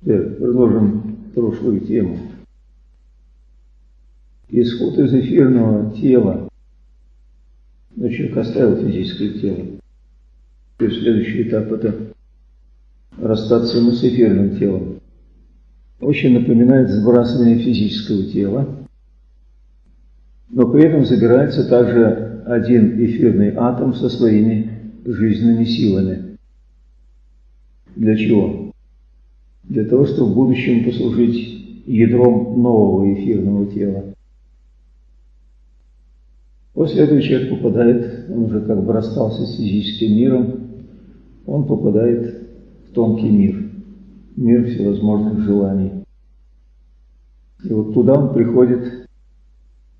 Продолжим прошлую тему. Исход из эфирного тела. Но человек оставил физическое тело. Есть следующий этап это расстаться ему с эфирным телом. Очень напоминает сбрасывание физического тела, но при этом забирается также один эфирный атом со своими жизненными силами. Для чего? Для того, чтобы в будущем послужить ядром нового эфирного тела. После этого человек попадает, он уже как бы расстался с физическим миром, он попадает в тонкий мир, мир всевозможных желаний. И вот туда он приходит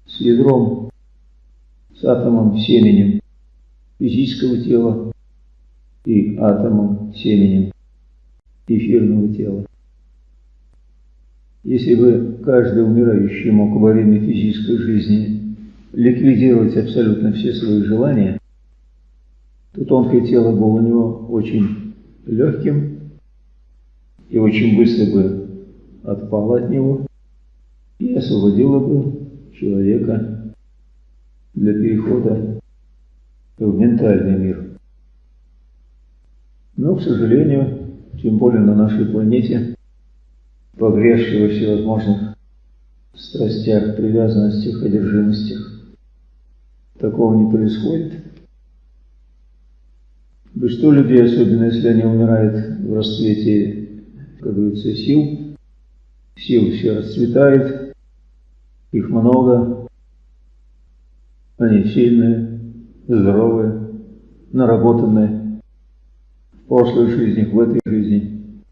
с ядром, с атомом семенем физического тела и атомом семенем эфирного тела. Если бы каждый умирающий мог во время физической жизни ликвидировать абсолютно все свои желания, то тонкое тело было у него очень легким и очень быстро бы отпало от него и освободило бы человека для перехода в ментальный мир. Но, к сожалению, тем более на нашей планете, погрязшей во всевозможных страстях, привязанностях, одержимостях, такого не происходит. Большинство людей, особенно если они умирают в расцвете, как говорится, сил, сил все расцветает, их много, они сильные, здоровые, наработанные в прошлой жизни, в этой жизни.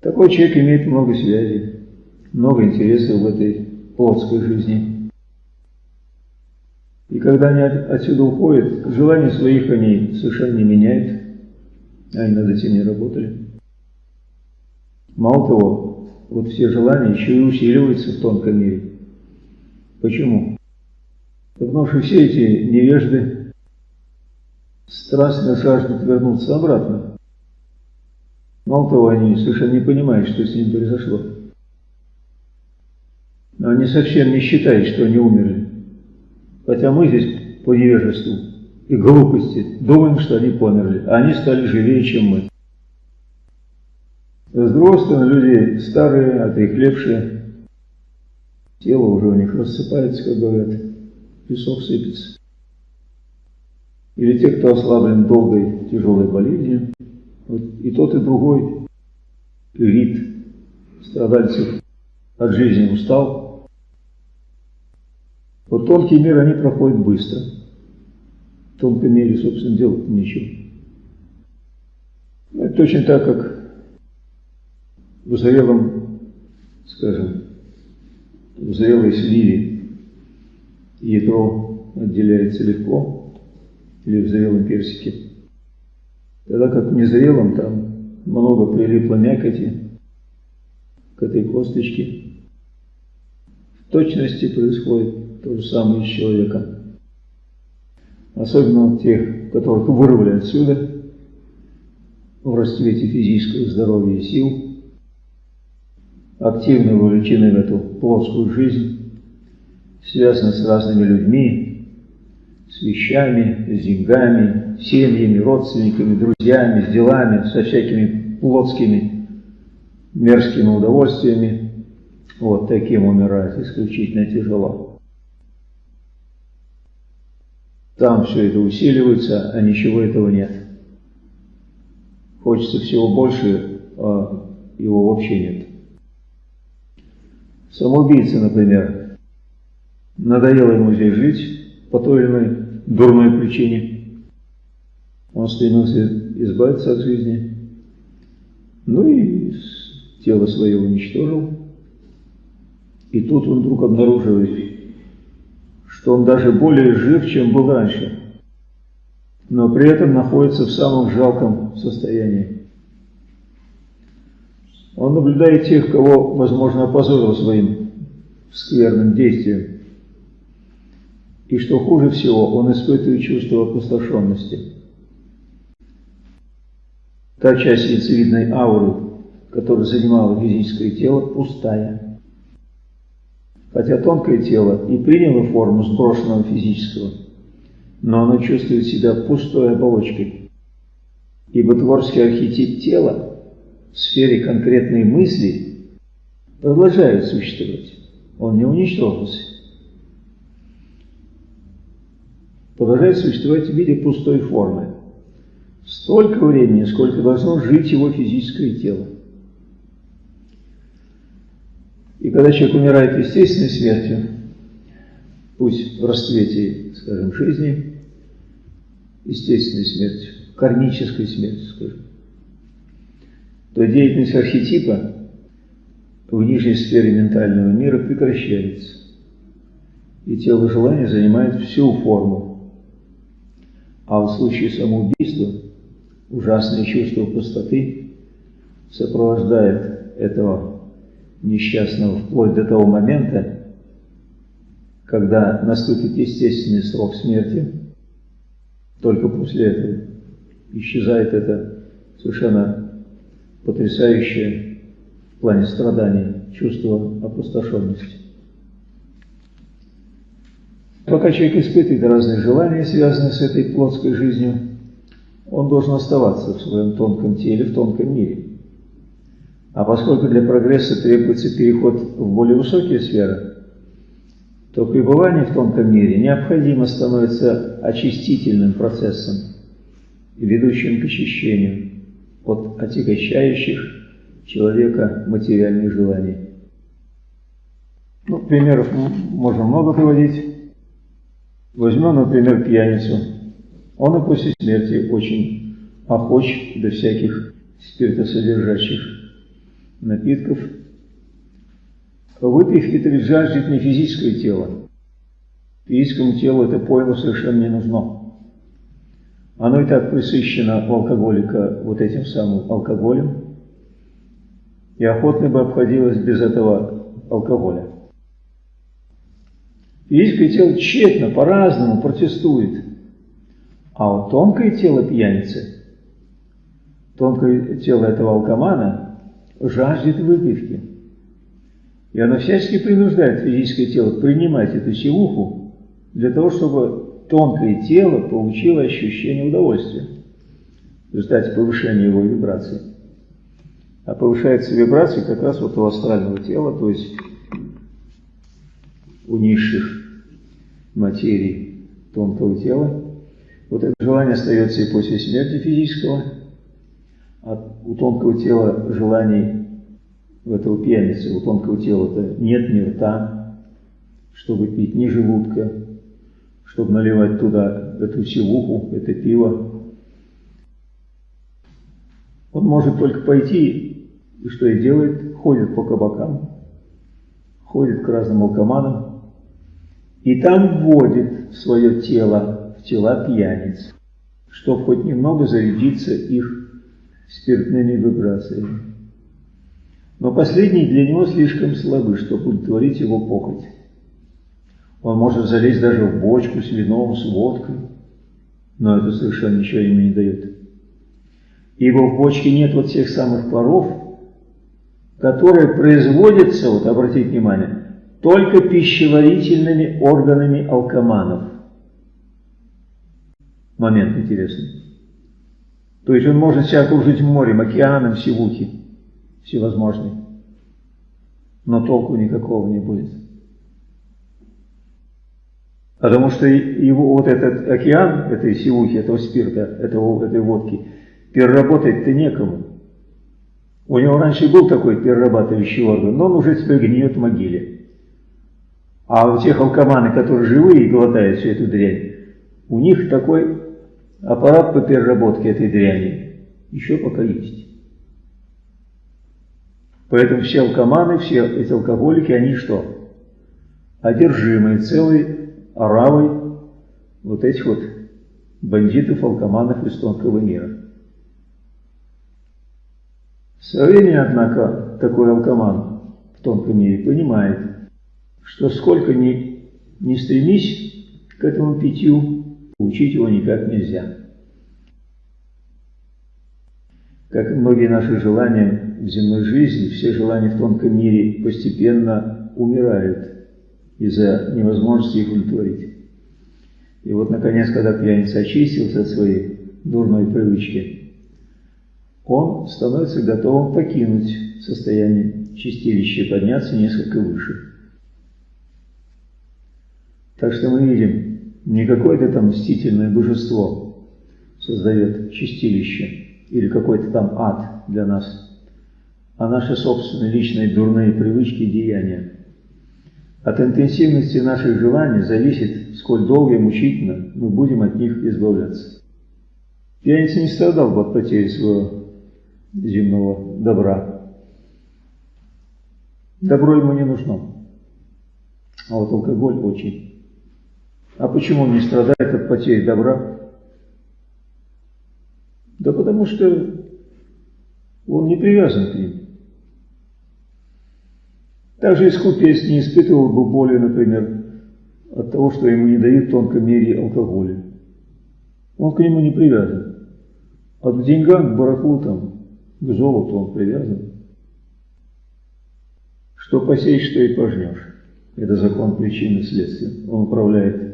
Такой человек имеет много связей, много интересов в этой плотской жизни. И когда они отсюда уходят, желания своих они совершенно не меняют, они над этим не работали. Мало того, вот все желания еще и усиливаются в тонком мире. Почему? Потому что все эти невежды страстно жаждут вернуться обратно. Мало того, они совершенно не понимают, что с ним произошло. Но они совсем не считают, что они умерли. Хотя мы здесь по невежеству и глупости думаем, что они померли, а они стали живее, чем мы. С люди старые, отрехлевшие, тело уже у них рассыпается, как говорят, песок сыпется. Или те, кто ослаблен долгой тяжелой болезнью, вот и тот, и другой вид страдальцев от жизни устал, вот тонкий мир они проходят быстро. В тонком мире, собственно, делать нечего. Это точно так, как в зрелом, скажем, в зрелой сливе ядро отделяется легко, или в зрелом персике. Тогда как в незрелом там много прилипло мякоти к этой косточке. В точности происходит то же самое с человеком. Особенно тех, которых вырвали отсюда, в расцвете физического здоровья и сил, активно вовлечены в эту плоскую жизнь, связаны с разными людьми, вещами, с деньгами, семьями, родственниками, друзьями, с делами, со всякими плотскими мерзкими удовольствиями. Вот таким умирать исключительно тяжело. Там все это усиливается, а ничего этого нет. Хочется всего больше, а его вообще нет. Самоубийца, например, надоело ему здесь жить по той или иной дурной причине. Он стремился избавиться от жизни. Ну и тело свое уничтожил. И тут он вдруг обнаруживает, что он даже более жив, чем был раньше, но при этом находится в самом жалком состоянии. Он наблюдает тех, кого, возможно, опозорил своим скверным действием. И что хуже всего, он испытывает чувство опустошенности. Та часть яйцевидной ауры, которая занимала физическое тело, пустая. Хотя тонкое тело и приняло форму сброшенного физического, но оно чувствует себя пустой оболочкой. Ибо творческий архетип тела в сфере конкретной мысли продолжает существовать. Он не уничтожился. Продолжает существовать в виде пустой формы. Столько времени, сколько должно жить его физическое тело. И когда человек умирает естественной смертью, пусть в расцвете, скажем, жизни, естественной смертью, кармической смертью, скажем, то деятельность архетипа в нижней сфере ментального мира прекращается. И тело желания занимает всю форму. А в случае самоубийства ужасное чувство пустоты сопровождает этого несчастного вплоть до того момента, когда наступит естественный срок смерти, только после этого исчезает это совершенно потрясающее в плане страданий чувство опустошенности. Пока человек испытывает разные желания, связанные с этой плотской жизнью, он должен оставаться в своем тонком теле, в тонком мире. А поскольку для прогресса требуется переход в более высокие сферы, то пребывание в тонком мире необходимо становится очистительным процессом, ведущим к очищению от отягощающих человека материальных желаний. Ну, примеров можно много приводить. Возьмем, например, пьяницу. Он и после смерти очень охоч до всяких спиртосодержащих напитков. Выпив Хитрич жаждет не физическое тело. Физическому телу это пойло совершенно не нужно. Оно и так присыщено у алкоголика вот этим самым алкоголем, и охотно бы обходилось без этого алкоголя. Физическое тело тщетно, по-разному протестует. А вот тонкое тело пьяницы, тонкое тело этого алкомана – жаждет выпивки. И она всячески принуждает физическое тело принимать эту силуху для того, чтобы тонкое тело получило ощущение удовольствия в результате повышения его вибраций. А повышается вибрация как раз вот у астрального тела, то есть у низших материй тонкого тела. Вот это желание остается и после смерти физического, а у тонкого тела желаний у этого пьяницы, у тонкого тела-то нет ни рта, чтобы пить, ни желудка, чтобы наливать туда эту сивуху, это пиво. Он может только пойти, и что и делает, ходит по кабакам, ходит к разным алкоманам, и там вводит свое тело, в тела пьяниц, чтобы хоть немного зарядиться их спиртными вибрациями. Но последние для него слишком слабы, чтобы удовлетворить его похоть. Он может залезть даже в бочку с вином, с водкой, но это совершенно ничего ему не дает. Ибо в бочке нет вот тех самых паров, которые производятся, вот обратите внимание, только пищеварительными органами алкоманов. Момент интересный. То есть он может себя окружить морем, океаном сивухи всевозможные, но толку никакого не будет. Потому что его вот этот океан, этой сивухи, этого спирта, этого, этой водки, переработать-то некому. У него раньше был такой перерабатывающий орган, но он уже теперь гниет в могиле. А у тех алкоманы, которые живые и глотают всю эту дрянь, у них такой аппарат по переработке этой дряни еще пока есть. Поэтому все алкоманы, все эти алкоголики, они что? Одержимые целой оравой вот этих вот бандитов, алкоманов из тонкого мира. Со временем, однако, такой алкоман в тонком мире понимает, что сколько ни, ни стремись к этому питью, Учить его никак нельзя. как и многие наши желания в земной жизни, все желания в тонком мире постепенно умирают из-за невозможности их удовлетворить. И вот, наконец, когда пьяница очистился от своей дурной привычки, он становится готовым покинуть состояние чистилища и подняться несколько выше. Так что мы видим, не какое-то там мстительное божество создает чистилище, или какой-то там ад для нас, а наши собственные личные дурные привычки и деяния. От интенсивности наших желаний зависит, сколь долго и мучительно мы будем от них избавляться. Пьяница не страдал бы от потери своего земного добра. Добро ему не нужно. А вот алкоголь очень. А почему он не страдает от потери добра? Да потому что он не привязан к ним. Также искупец не испытывал бы боли, например, от того, что ему не дают в тонком мире алкоголя. Он к нему не привязан. А к деньгам, к барахлу, там, к золоту он привязан. Что посеешь, что и пожнешь. Это закон причины следствия. Он управляет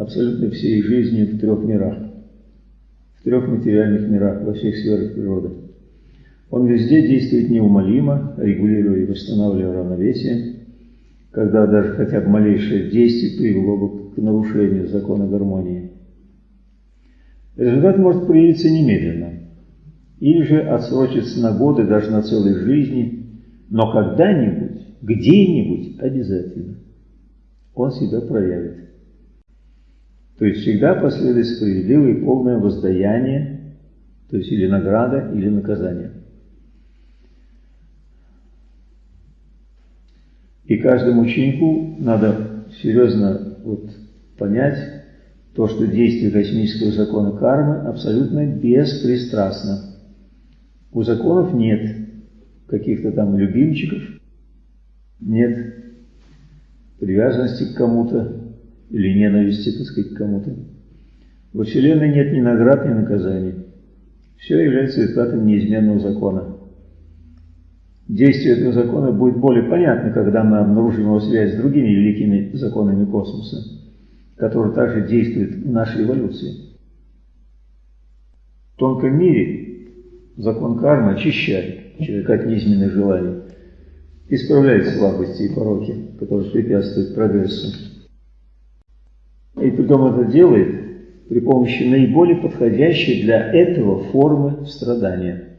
абсолютно всей жизнью в трех мирах в трех материальных мирах, во всех сферах природы. Он везде действует неумолимо, регулируя и восстанавливая равновесие, когда даже хотя бы малейшее действие привело бы к нарушению закона гармонии. Результат может проявиться немедленно, или же отсрочиться на годы, даже на целой жизни, но когда-нибудь, где-нибудь обязательно он себя проявит. То есть всегда последует справедливое и полное воздаяние, то есть или награда, или наказание. И каждому ученику надо серьезно вот понять то, что действие космического закона кармы абсолютно беспристрастно. У законов нет каких-то там любимчиков, нет привязанности к кому-то, или ненависти, так сказать, кому-то. Во Вселенной нет ни наград, ни наказаний. Все является результатом неизменного закона. Действие этого закона будет более понятно, когда мы обнаружим его связь с другими великими законами космоса, которые также действуют в нашей эволюции. В тонком мире закон кармы очищает человека от неизменных желаний, исправляет слабости и пороки, которые препятствуют прогрессу. И притом это делает при помощи наиболее подходящей для этого формы страдания.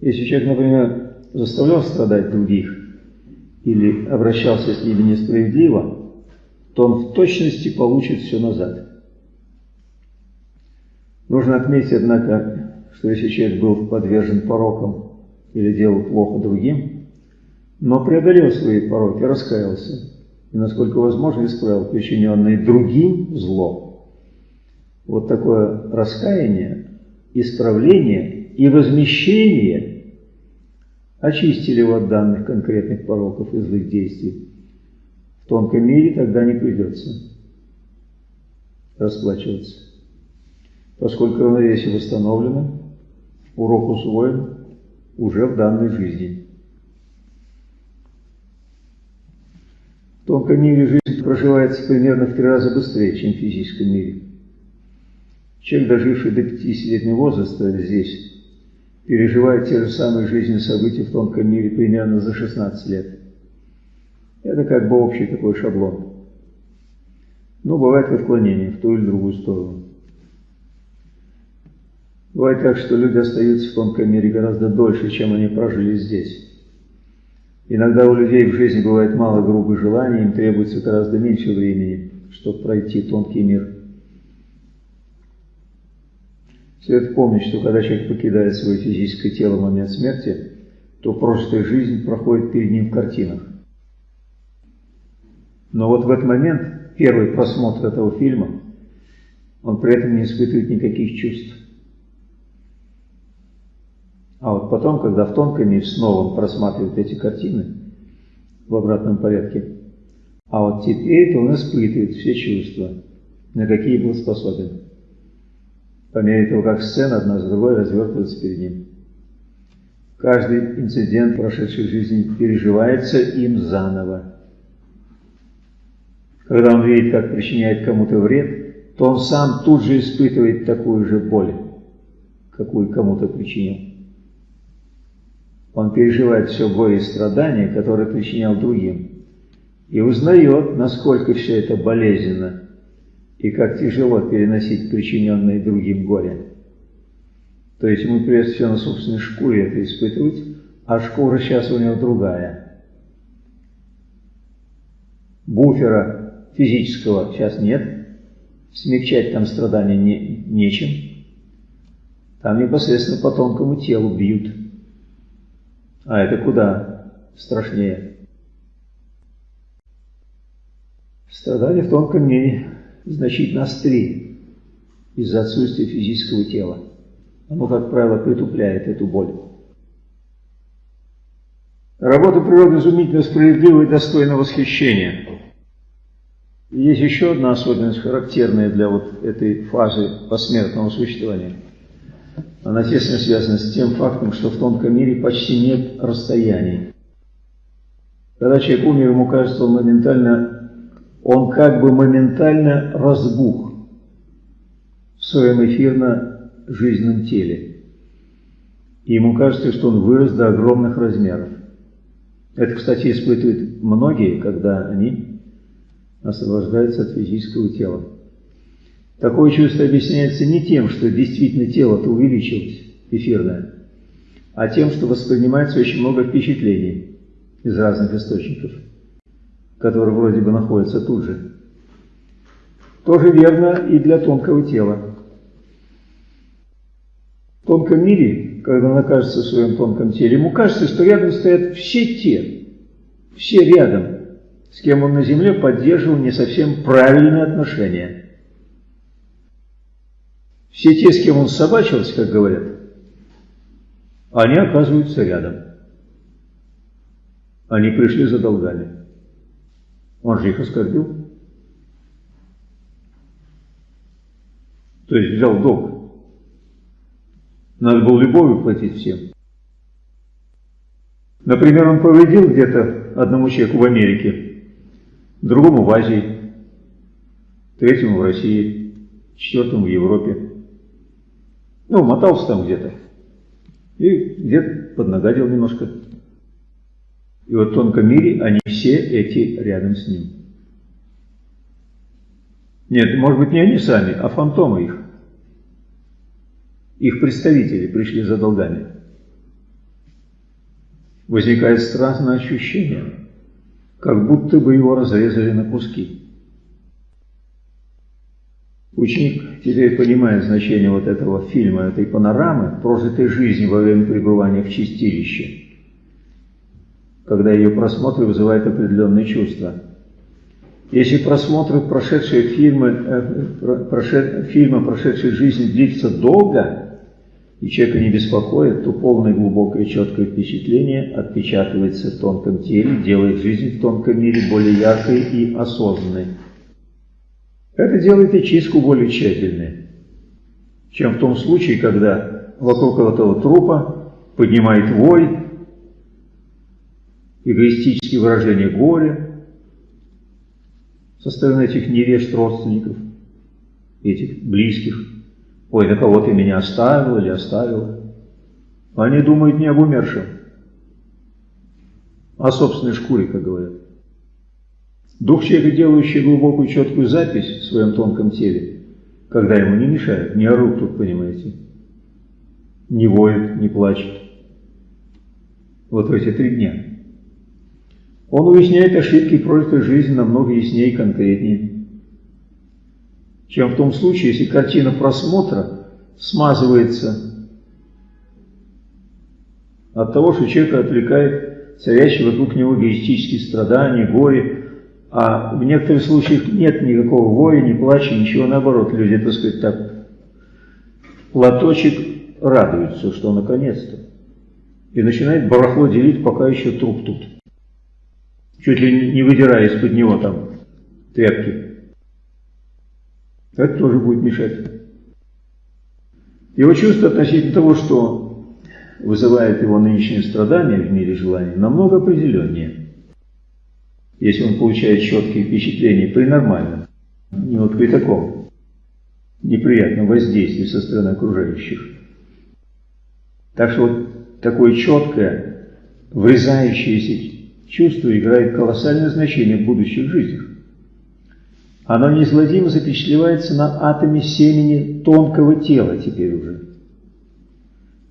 Если человек, например, заставлял страдать других или обращался с ними несправедливо, то он в точности получит все назад. Нужно отметить, однако, что если человек был подвержен порокам или делал плохо другим, но преодолел свои пороки, раскаялся, и, насколько возможно, исправил причиненное другим зло. Вот такое раскаяние, исправление и возмещение очистили его от данных конкретных пороков и злых действий. В тонком мире тогда не придется расплачиваться. Поскольку равновесие восстановлено, урок усвоен уже в данной жизни. В тонком мире жизнь проживается примерно в три раза быстрее, чем в физическом мире. Человек, доживший до 50-летнего возраста здесь, переживает те же самые жизненные события в тонком мире примерно за 16 лет. Это как бы общий такой шаблон. Но бывает отклонение в ту или другую сторону. Бывает так, что люди остаются в тонком мире гораздо дольше, чем они прожили здесь. Иногда у людей в жизни бывает мало грубых желаний, им требуется гораздо меньше времени, чтобы пройти тонкий мир. Следует помнить, что когда человек покидает свое физическое тело в момент смерти, то прожитая жизнь проходит перед ним в картинах. Но вот в этот момент, первый просмотр этого фильма, он при этом не испытывает никаких чувств. А вот потом, когда в тонком мире снова он просматривает эти картины в обратном порядке, а вот теперь он испытывает все чувства, на какие был способен. по мере того, как сцена одна за другой развертывается перед ним. Каждый инцидент прошедшей жизни переживается им заново. Когда он видит, как причиняет кому-то вред, то он сам тут же испытывает такую же боль, какую кому-то причинил. Он переживает все горе и страдания, которые причинял другим, и узнает, насколько все это болезненно, и как тяжело переносить причиненное другим горе. То есть ему придется все на собственной шкуре это испытывать, а шкура сейчас у него другая. Буфера физического сейчас нет, смягчать там страдания не, нечем. Там непосредственно по тонкому телу бьют. А это куда страшнее. Страдания в тонком мире значительно острее из-за отсутствия физического тела. Оно, как правило, притупляет эту боль. Работа природы изумительно справедлива и достойна восхищения. есть еще одна особенность, характерная для вот этой фазы посмертного существования. Она тесно связана с тем фактом, что в тонком мире почти нет расстояний. Когда человек умер, ему кажется, он моментально он как бы моментально разбух в своем эфирно-жизненном теле. И ему кажется, что он вырос до огромных размеров. Это, кстати, испытывают многие, когда они освобождаются от физического тела. Такое чувство объясняется не тем, что действительно тело-то увеличилось, эфирное, а тем, что воспринимается очень много впечатлений из разных источников который вроде бы находится тут же. Тоже верно и для тонкого тела. В тонком мире, когда он окажется в своем тонком теле, ему кажется, что рядом стоят все те, все рядом, с кем он на земле поддерживал не совсем правильные отношения. Все те, с кем он собачился, как говорят, они оказываются рядом. Они пришли за долгами. Он же их оскорбил. То есть взял долг. Надо было любовью платить всем. Например, он повредил где-то одному человеку в Америке, другому в Азии, третьему в России, четвертому в Европе. Ну, мотался там где-то. И где-то поднагадил немножко. И вот в тонком мире они все эти рядом с ним. Нет, может быть, не они сами, а фантомы их. Их представители пришли за долгами. Возникает странное ощущение, как будто бы его разрезали на куски. Ученик теперь понимает значение вот этого фильма, этой панорамы, прожитой жизни во время пребывания в чистилище – когда ее просмотр вызывает определенные чувства. Если просмотр прошедшей фильмы, э, прошед, фильма прошедшей жизни длится долго, и человека не беспокоит, то полное глубокое четкое впечатление отпечатывается в тонком теле, делает жизнь в тонком мире более яркой и осознанной. Это делает и чистку более тщательной, чем в том случае, когда вокруг этого трупа поднимает вой, эгоистические выражения горя со стороны этих невежд родственников, этих близких. Ой, на кого ты меня оставил или оставила? Они думают не об умершем, а о собственной шкуре, как говорят. Дух человека, делающий глубокую четкую запись в своем тонком теле, когда ему не мешают, не орут тут, понимаете, не воет, не плачет. Вот в эти три дня. Он уясняет ошибки прожитой жизни намного яснее и конкретнее, чем в том случае, если картина просмотра смазывается от того, что человека отвлекает царящие вокруг него эгоистические страдания, горе, а в некоторых случаях нет никакого горя, ни плача, ничего, наоборот, люди, так сказать, так, платочек радуются, что наконец-то, и начинает барахло делить, пока еще труп тут чуть ли не выдирая из-под него там тряпки. Это тоже будет мешать. Его чувство относительно того, что вызывает его нынешнее страдание в мире желаний, намного определеннее. Если он получает четкие впечатления при нормальном, не вот при таком неприятном воздействии со стороны окружающих. Так что вот такое четкое, врезающееся чувство играет колоссальное значение в будущих жизнях. Оно неизгладимо запечатлевается на атоме семени тонкого тела теперь уже.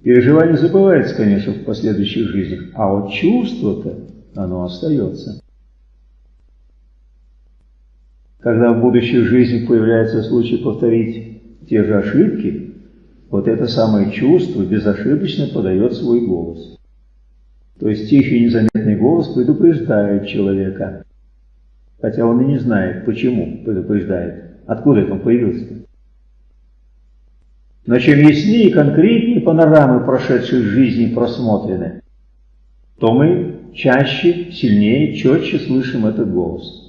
Переживание забывается, конечно, в последующих жизнях, а вот чувство-то, оно остается. Когда в будущих жизнях появляется случай повторить те же ошибки, вот это самое чувство безошибочно подает свой голос. То есть тихий незаметный голос предупреждает человека хотя он и не знает, почему предупреждает, откуда это он появился. Но чем яснее и конкретнее панорамы прошедшей жизни просмотрены, то мы чаще, сильнее, четче слышим этот голос.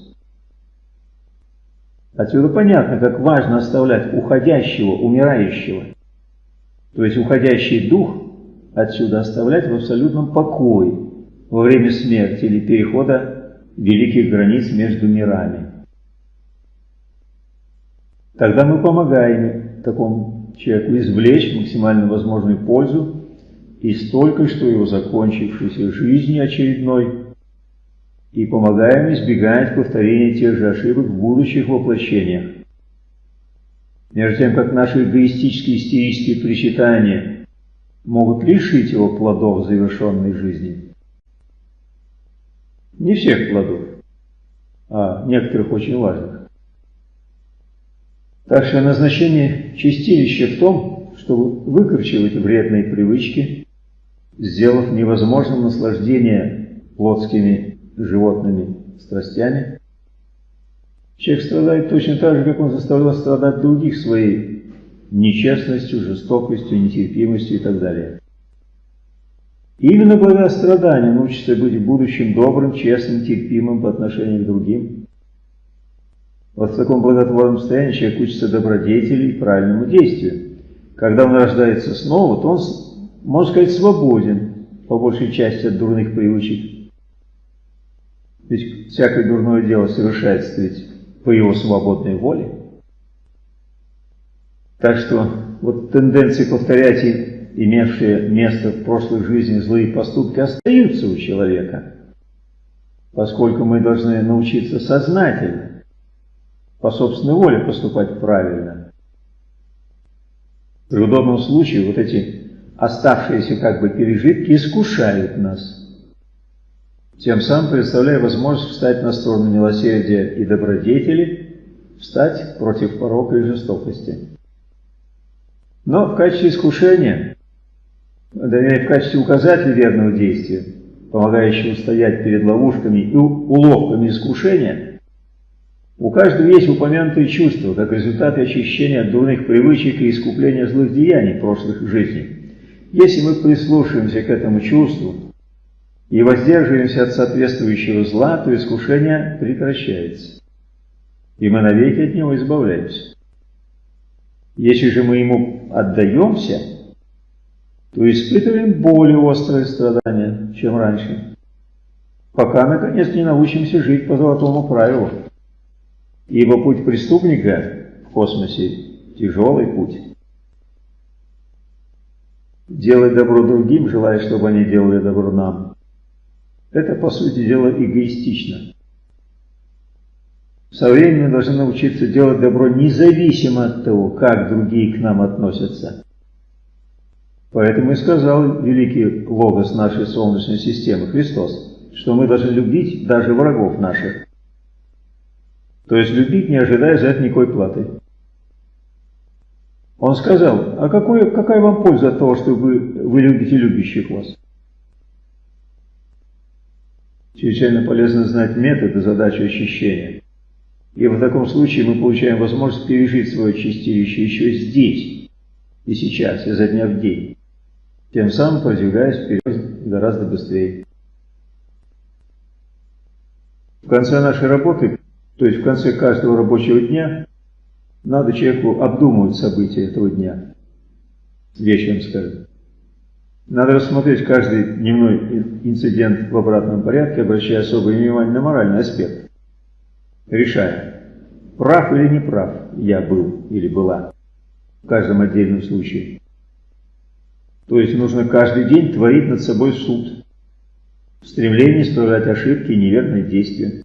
Отсюда понятно, как важно оставлять уходящего, умирающего, то есть уходящий дух, отсюда оставлять в абсолютном покое во время смерти или перехода великих границ между мирами. Тогда мы помогаем такому человеку извлечь максимально возможную пользу из только что его закончившейся жизни очередной и помогаем избегать повторения тех же ошибок в будущих воплощениях. Между тем, как наши эгоистические истерические причитания могут лишить его плодов завершенной жизни – не всех плодов, а некоторых очень важных. Так что назначение чистилища в том, чтобы выкорчевать вредные привычки, сделав невозможным наслаждение плотскими животными страстями. Человек страдает точно так же, как он заставлял страдать других своей нечестностью, жестокостью, нетерпимостью и так далее. И именно благодаря страданию научится быть в будущем добрым, честным, терпимым по отношению к другим. Вот в таком благотворном состоянии человек учится добродетели и правильному действию. Когда он рождается снова, то он, можно сказать, свободен, по большей части от дурных привычек. Ведь всякое дурное дело совершается ведь по его свободной воле. Так что вот тенденции повторять имевшие место в прошлой жизни злые поступки, остаются у человека, поскольку мы должны научиться сознательно, по собственной воле поступать правильно. При удобном случае вот эти оставшиеся как бы пережитки искушают нас, тем самым представляя возможность встать на сторону милосердия и добродетели, встать против порока и жестокости. Но в качестве искушения в качестве указателя верного действия, помогающего устоять перед ловушками и уловками искушения, у каждого есть упомянутые чувства, как результаты очищения от дурных привычек и искупления злых деяний прошлых жизней. Если мы прислушаемся к этому чувству и воздерживаемся от соответствующего зла, то искушение прекращается, и мы навеки от него избавляемся. Если же мы ему отдаемся – то испытываем более острые страдания, чем раньше, пока, наконец, не научимся жить по золотому правилу. Ибо путь преступника в космосе – тяжелый путь. Делать добро другим, желая, чтобы они делали добро нам. Это, по сути дела, эгоистично. Со временем должны научиться делать добро независимо от того, как другие к нам относятся. Поэтому и сказал великий логос нашей Солнечной системы, Христос, что мы должны любить даже врагов наших. То есть любить, не ожидая за это никакой платы. Он сказал, а какой, какая вам польза от того, что вы, вы любите любящих вас? Чрезвычайно полезно знать методы задачи очищения. И в таком случае мы получаем возможность пережить свое чистилище еще здесь и сейчас, изо дня в день тем самым продвигаясь вперед гораздо быстрее. В конце нашей работы, то есть в конце каждого рабочего дня, надо человеку обдумывать события этого дня. вечером скажем. Надо рассмотреть каждый дневной инцидент в обратном порядке, обращая особое внимание на моральный аспект, решая, прав или не прав я был или была в каждом отдельном случае. То есть нужно каждый день творить над собой суд, в стремлении исправлять ошибки и неверные действия.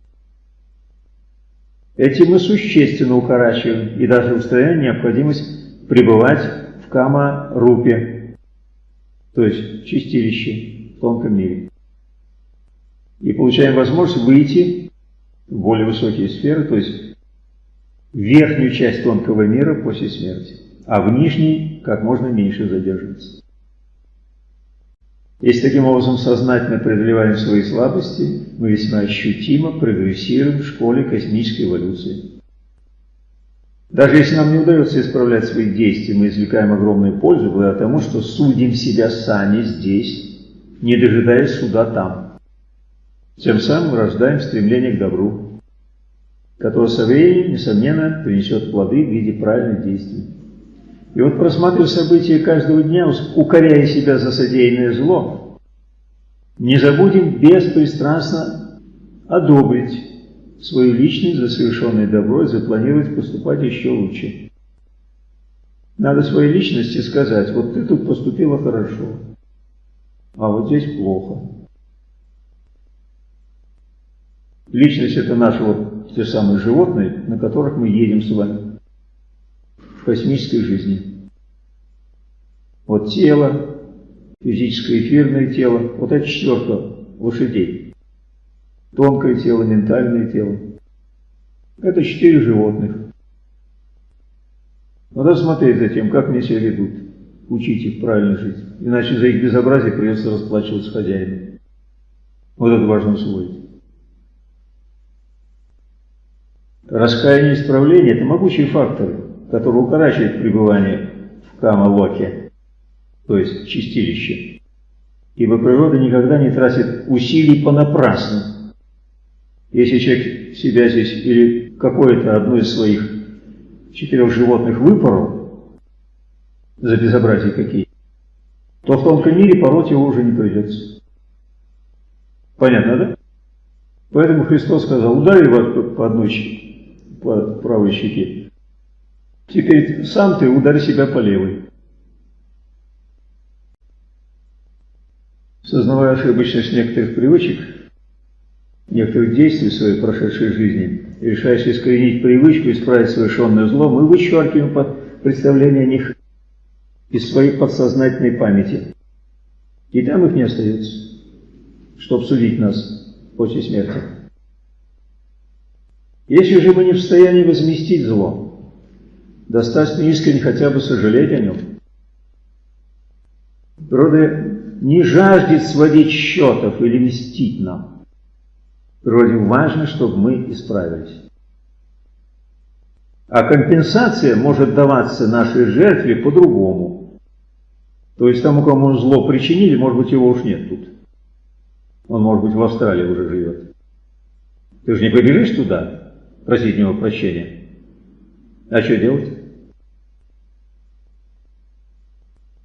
Этим мы существенно укорачиваем и даже устраняем необходимость пребывать в кама-рупе, то есть чистилище в тонком мире. И получаем возможность выйти в более высокие сферы, то есть в верхнюю часть тонкого мира после смерти, а в нижней как можно меньше задерживаться. Если таким образом сознательно преодолеваем свои слабости, мы весьма ощутимо прогрессируем в школе космической эволюции. Даже если нам не удается исправлять свои действия, мы извлекаем огромную пользу благодаря тому, что судим себя сами здесь, не дожидаясь суда там. Тем самым рождаем стремление к добру, которое со временем, несомненно, принесет плоды в виде правильных действий. И вот просматривая события каждого дня, укоряя себя за содеянное зло, не забудем беспристрастно одобрить свою личность за совершенное добро и запланировать поступать еще лучше. Надо своей личности сказать, вот ты тут поступила хорошо, а вот здесь плохо. Личность это наши вот те самые животные, на которых мы едем с вами космической жизни. Вот тело, физическое эфирное тело, вот это четверка лошадей. Тонкое тело, ментальное тело. Это четыре животных. Надо смотреть за тем, как они себя ведут. Учить их правильно жить. Иначе за их безобразие придется расплачиваться хозяину. Вот это важно усвоить. Раскаяние и исправление – это могучие факторы который укорачивает пребывание в кама-локе, то есть чистилище. Ибо природа никогда не тратит усилий понапрасну. Если человек себя здесь или какое-то одно из своих четырех животных выпорол за безобразие какие, то в тонком мире пороть его уже не придется. Понятно, да? Поэтому Христос сказал, ударь его по одной по правой щеке, Теперь сам ты ударь себя по левой. Сознавая ошибочность некоторых привычек, некоторых действий в своей прошедшей жизни, решаясь искоренить привычку, исправить совершенное зло, мы вычеркиваем представление о них из своей подсознательной памяти. И там их не остается, чтобы судить нас после смерти. Если же мы не в состоянии возместить зло, достаточно искренне хотя бы сожалеть о нем. Природа не жаждет сводить счетов или мстить нам. Природе важно, чтобы мы исправились. А компенсация может даваться нашей жертве по-другому. То есть тому, кому зло причинили, может быть, его уж нет тут. Он, может быть, в Австралии уже живет. Ты же не побежишь туда просить него прощения? А что делать?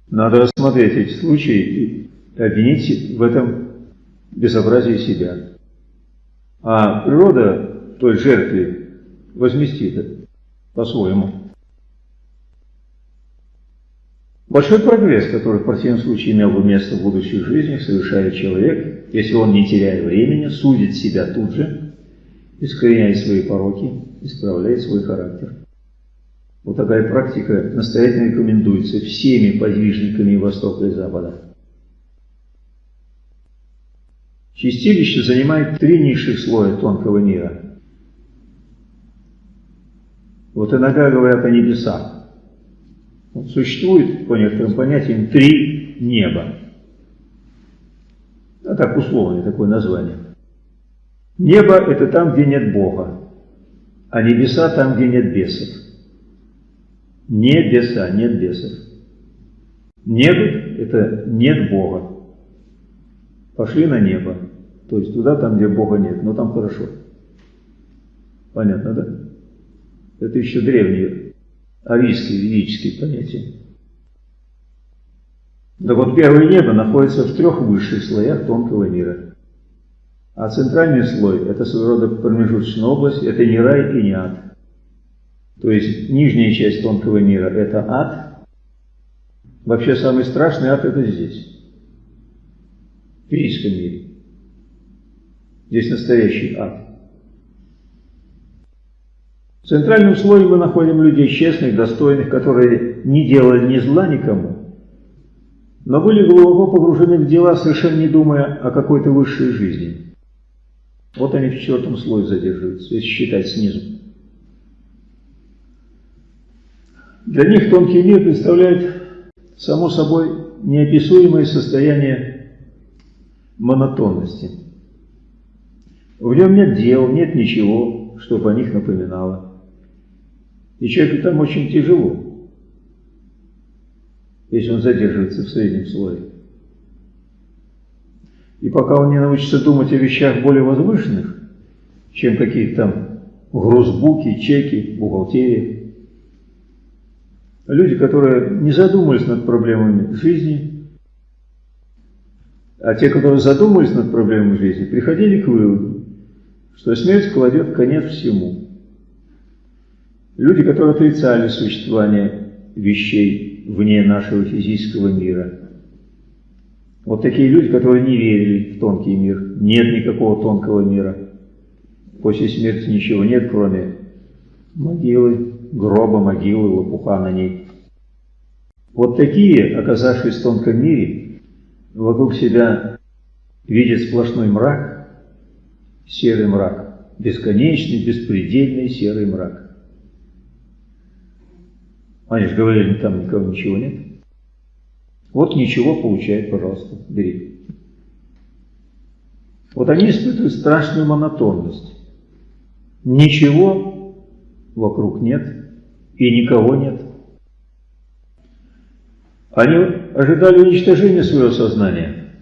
Надо рассмотреть эти случаи и обвинить в этом безобразии себя. А природа той жертве возместит по-своему. Большой прогресс, который в противном случае имел бы место в будущих жизнях, совершает человек, если он, не теряя времени, судит себя тут же, искореняет свои пороки, исправляет свой характер. Вот такая практика настоятельно рекомендуется всеми подвижниками Востока и Запада. Чистилище занимает три низших слоя тонкого мира. Вот иногда говорят о небесах. Вот существует, по некоторым понятиям, три неба. А так условное такое название. Небо – это там, где нет Бога, а небеса – там, где нет бесов. Небеса, нет бесов. Небо – это нет Бога. Пошли на небо. То есть туда, там, где Бога нет, но там хорошо. Понятно, да? Это еще древние арийские ведические понятия. Так вот, первое небо находится в трех высших слоях тонкого мира. А центральный слой – это своего рода промежуточная область, это не рай и не ад. То есть нижняя часть тонкого мира – это ад. Вообще самый страшный ад – это здесь, в физическом мире. Здесь настоящий ад. В центральном слое мы находим людей честных, достойных, которые не делали ни зла никому, но были глубоко погружены в дела, совершенно не думая о какой-то высшей жизни. Вот они в четвертом слое задерживаются, если считать снизу. Для них тонкий мир представляет само собой неописуемое состояние монотонности. В нем нет дел, нет ничего, чтобы о них напоминало. И человеку там очень тяжело, если он задерживается в среднем слое. И пока он не научится думать о вещах более возвышенных, чем какие-то там грузбуки, чеки, бухгалтерия, люди, которые не задумались над проблемами жизни, а те, которые задумались над проблемами жизни, приходили к выводу, что смерть кладет конец всему. Люди, которые отрицали существование вещей вне нашего физического мира. Вот такие люди, которые не верили в тонкий мир. Нет никакого тонкого мира. После смерти ничего нет, кроме могилы, гроба, могилы, лопуха на ней. Вот такие, оказавшись в тонком мире, вокруг себя видят сплошной мрак, серый мрак, бесконечный, беспредельный серый мрак. Они же говорили, там никого ничего нет. Вот ничего получает, пожалуйста, бери. Вот они испытывают страшную монотонность. Ничего вокруг нет и никого нет. Они ожидали уничтожения своего сознания,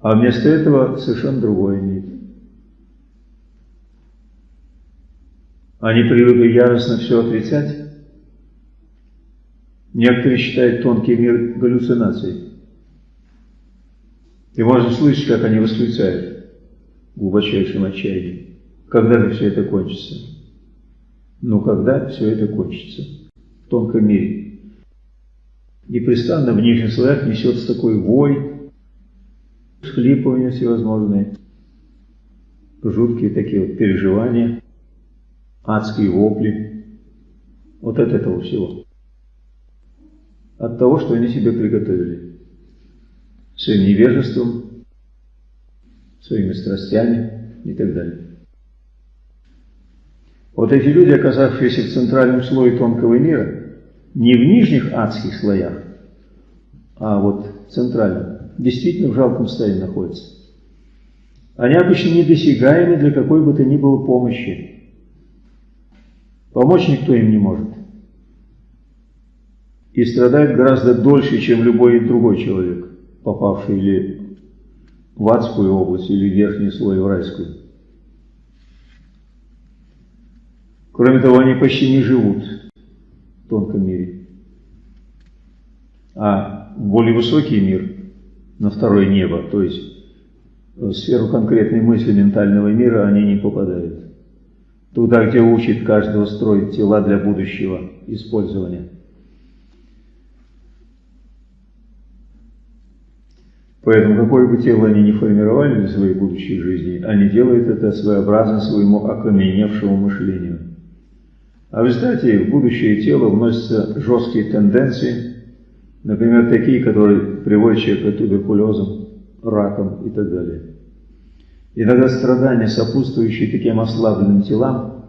а вместо этого совершенно другое имеют. Они привыкли яростно все отрицать. Некоторые считают тонкий мир галлюцинацией. И можно слышать, как они восклицают в глубочайшем отчаянии. Когда же все это кончится? Ну, когда все это кончится? В тонком мире непрестанно в нижних слоях несется такой вой, схлипывания всевозможные, жуткие такие вот переживания, адские вопли. Вот от этого всего. От того, что они себе приготовили. Своим невежеством, своими страстями и так далее. Вот эти люди, оказавшиеся в центральном слое тонкого мира, не в нижних адских слоях, а вот в центральном, действительно в жалком состоянии находятся. Они обычно недосягаемы для какой бы то ни было помощи. Помочь никто им не может. И страдают гораздо дольше, чем любой другой человек, попавший или в адскую область, или в верхний слой в райскую. Кроме того, они почти не живут тонком мире. А более высокий мир, на второе небо, то есть в сферу конкретной мысли ментального мира они не попадают. Туда, где учит каждого строить тела для будущего использования. Поэтому какое бы тело они ни формировали для своей будущей жизни, они делают это своеобразно своему окаменевшему мышлению. А в результате в будущее тело вносятся жесткие тенденции, например, такие, которые приводят человека к туберкулезам, ракам и так далее. Иногда страдания, сопутствующие таким ослабленным телам,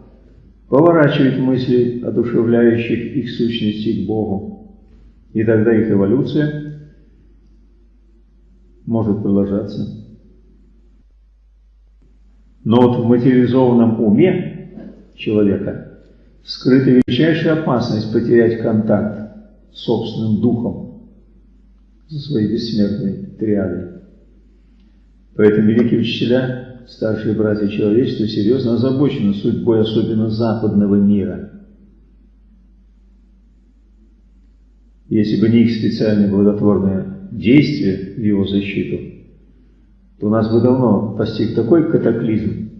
поворачивают мысли, одушевляющих их сущности к Богу. И тогда их эволюция может продолжаться. Но вот в материализованном уме человека – скрыта величайшая опасность потерять контакт с собственным духом, со своей бессмертной триадой. Поэтому великие учителя, старшие братья человечества, серьезно озабочены судьбой особенно западного мира. если бы не их специальное благотворное действие в его защиту, то нас бы давно постиг такой катаклизм.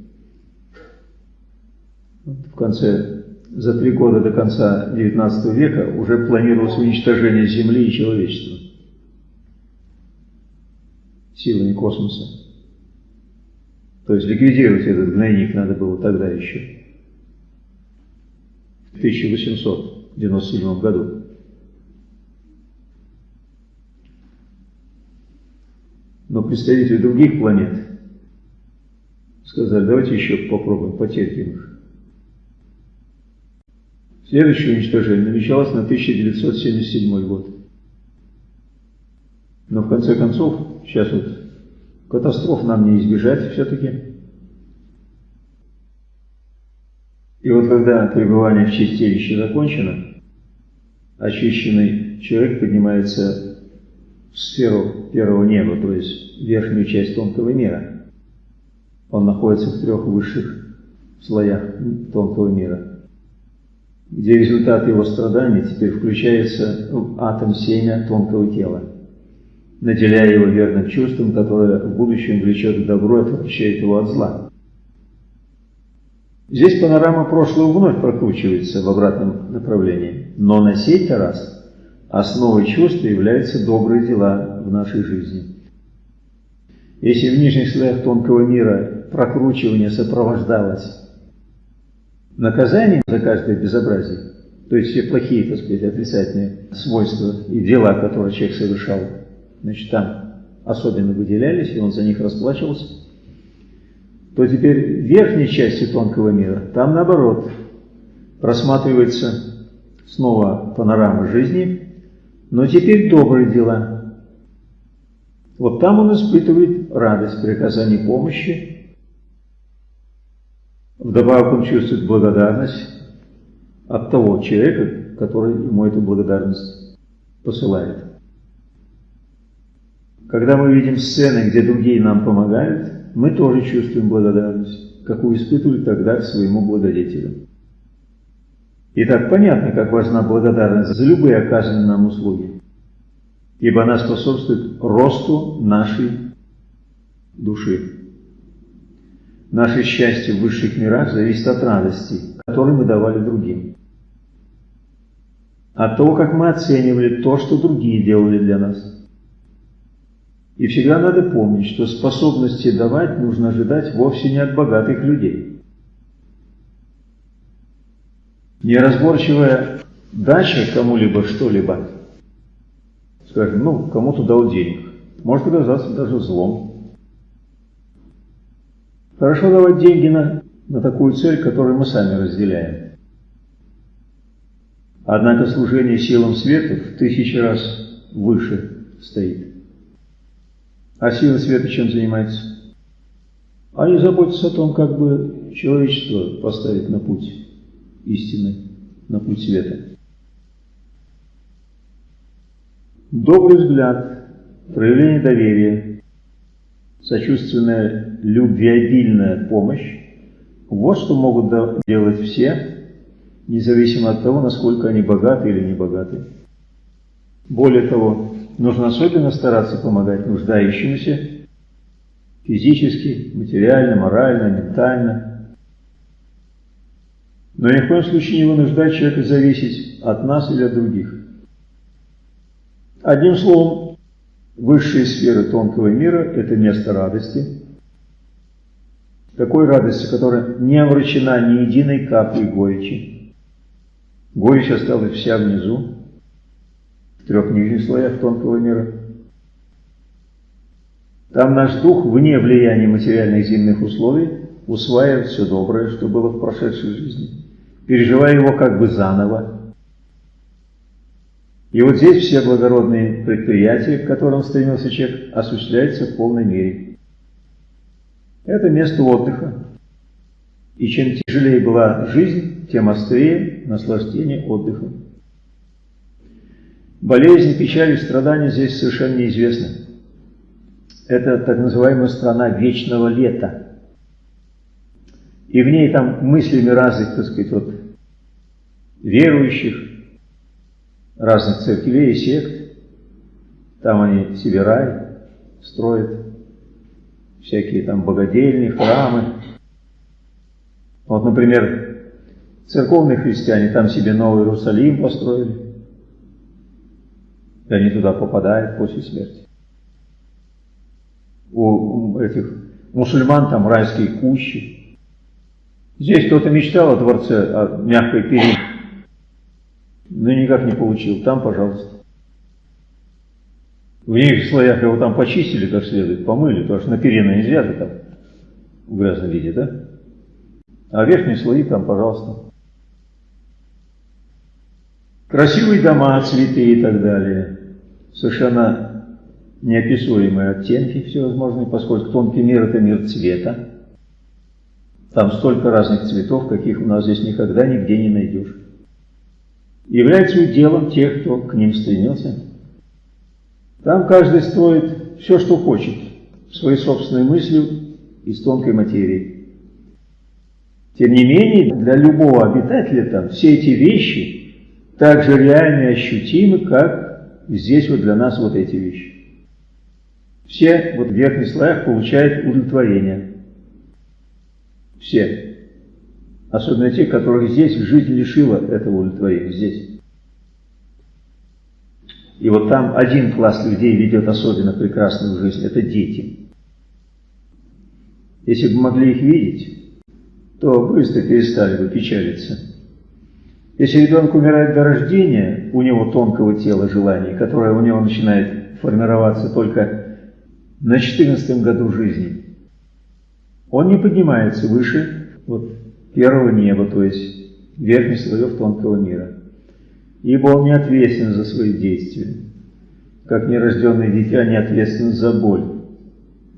В конце, за три года до конца XIX века уже планировалось уничтожение Земли и человечества силами космоса. То есть ликвидировать этот гнойник надо было тогда еще, в 1897 году. Но представители других планет сказали, давайте еще попробуем, потерпим их. Следующее уничтожение намечалось на 1977 год. Но в конце концов, сейчас вот катастроф нам не избежать все-таки. И вот когда пребывание в чистилище закончено, очищенный человек поднимается в сферу первого неба, то есть верхнюю часть тонкого мира. Он находится в трех высших слоях тонкого мира, где результат его страданий теперь включается в атом семя тонкого тела, наделяя его верным чувством, которое в будущем влечет к добру и отвращает его от зла. Здесь панорама прошлого вновь прокручивается в обратном направлении, но на сей раз – основой чувства являются добрые дела в нашей жизни. Если в нижних слоях тонкого мира прокручивание сопровождалось наказанием за каждое безобразие, то есть все плохие, так сказать, отрицательные свойства и дела, которые человек совершал, значит, там особенно выделялись, и он за них расплачивался, то теперь в верхней части тонкого мира, там наоборот, просматривается снова панорама жизни, но теперь добрые дела. Вот там он испытывает радость при оказании помощи. Вдобавок он чувствует благодарность от того человека, который ему эту благодарность посылает. Когда мы видим сцены, где другие нам помогают, мы тоже чувствуем благодарность, какую испытывали тогда к своему благодетелю. Итак, понятно, как важна благодарность за любые оказанные нам услуги, ибо она способствует росту нашей души. Наше счастье в высших мирах зависит от радости, которую мы давали другим. От того, как мы оценивали то, что другие делали для нас. И всегда надо помнить, что способности давать нужно ожидать вовсе не от богатых людей – Неразборчивая дача кому-либо что-либо, скажем, ну, кому-то дал денег, может оказаться даже злом. Хорошо давать деньги на, на такую цель, которую мы сами разделяем. Однако служение силам света в тысячи раз выше стоит. А силы света чем занимаются? Они заботятся о том, как бы человечество поставить на путь истины, на путь света. Добрый взгляд, проявление доверия, сочувственная, любвеобильная помощь – вот что могут делать все, независимо от того, насколько они богаты или не богаты. Более того, нужно особенно стараться помогать нуждающимся физически, материально, морально, ментально – но ни в коем случае не вынуждать человека зависеть от нас или от других. Одним словом, высшие сферы тонкого мира – это место радости, такой радости, которая не омрачена ни единой каплей горечи. Горечь осталась вся внизу, в трех нижних слоях тонкого мира. Там наш дух, вне влияния материальных земных условий, усваивает все доброе, что было в прошедшей жизни переживая его как бы заново. И вот здесь все благородные предприятия, к которым стремился человек, осуществляются в полной мере. Это место отдыха. И чем тяжелее была жизнь, тем острее наслаждение отдыхом. Болезни, печали, страдания здесь совершенно неизвестны. Это так называемая страна вечного лета. И в ней там мыслями разных, так сказать, вот верующих, разных церквей и сект. Там они себе рай строят, всякие там богадельни, храмы. Вот, например, церковные христиане там себе Новый Иерусалим построили. И они туда попадают после смерти. У этих мусульман там райские кущи. Здесь кто-то мечтал о дворце, о мягкой перине, но никак не получил. Там, пожалуйста. В нижних слоях его там почистили как следует, помыли, потому что на перина нельзя же там в грязном виде, да? А верхние слои там, пожалуйста. Красивые дома, цветы и так далее. Совершенно неописуемые оттенки всевозможные, поскольку тонкий мир – это мир цвета. Там столько разных цветов, каких у нас здесь никогда нигде не найдешь. Является делом тех, кто к ним стремился. Там каждый строит все, что хочет, своей собственной мыслью из тонкой материи. Тем не менее, для любого обитателя там все эти вещи так же реальны и ощутимы, как здесь вот для нас вот эти вещи. Все вот в верхних слоях получают удовлетворение. Все. Особенно те, которых здесь жизнь лишила этого удовлетворения. Здесь. И вот там один класс людей ведет особенно прекрасную жизнь. Это дети. Если бы могли их видеть, то быстро перестали бы печалиться. Если ребенок умирает до рождения, у него тонкого тела желаний, которое у него начинает формироваться только на 14 году жизни, он не поднимается выше вот, первого неба, то есть верхних слоев тонкого мира. Ибо он не ответственен за свои действия, как нерожденное дитя не ответственен за боль,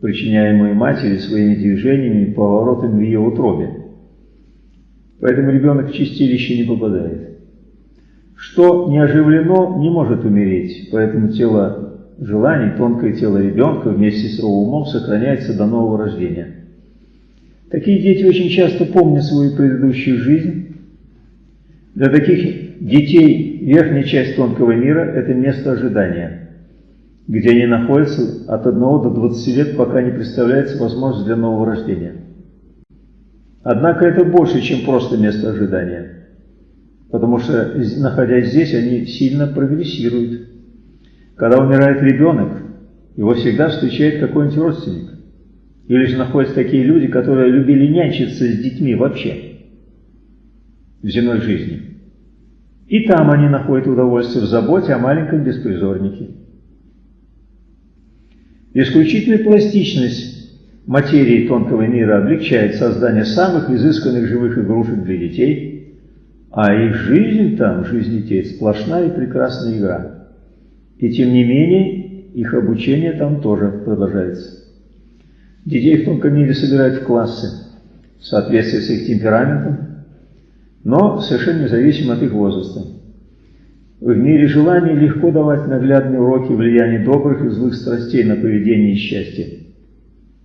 причиняемую матери своими движениями и поворотами в ее утробе. Поэтому ребенок в чистилище не попадает. Что не оживлено, не может умереть, поэтому тело желаний, тонкое тело ребенка вместе с его умом сохраняется до нового рождения. Такие дети очень часто помнят свою предыдущую жизнь. Для таких детей верхняя часть тонкого мира – это место ожидания, где они находятся от 1 до 20 лет, пока не представляется возможность для нового рождения. Однако это больше, чем просто место ожидания. Потому что, находясь здесь, они сильно прогрессируют. Когда умирает ребенок, его всегда встречает какой-нибудь родственник. Или же находятся такие люди, которые любили нянчиться с детьми вообще в земной жизни. И там они находят удовольствие в заботе о маленьком беспризорнике. Исключительная пластичность материи тонкого мира облегчает создание самых изысканных живых игрушек для детей, а их жизнь там, жизнь детей, сплошная и прекрасная игра. И тем не менее, их обучение там тоже продолжается. Детей в тонком мире собирают в классы в соответствии с их темпераментом, но совершенно независимо от их возраста. В мире желаний легко давать наглядные уроки влияния добрых и злых страстей на поведение и счастье.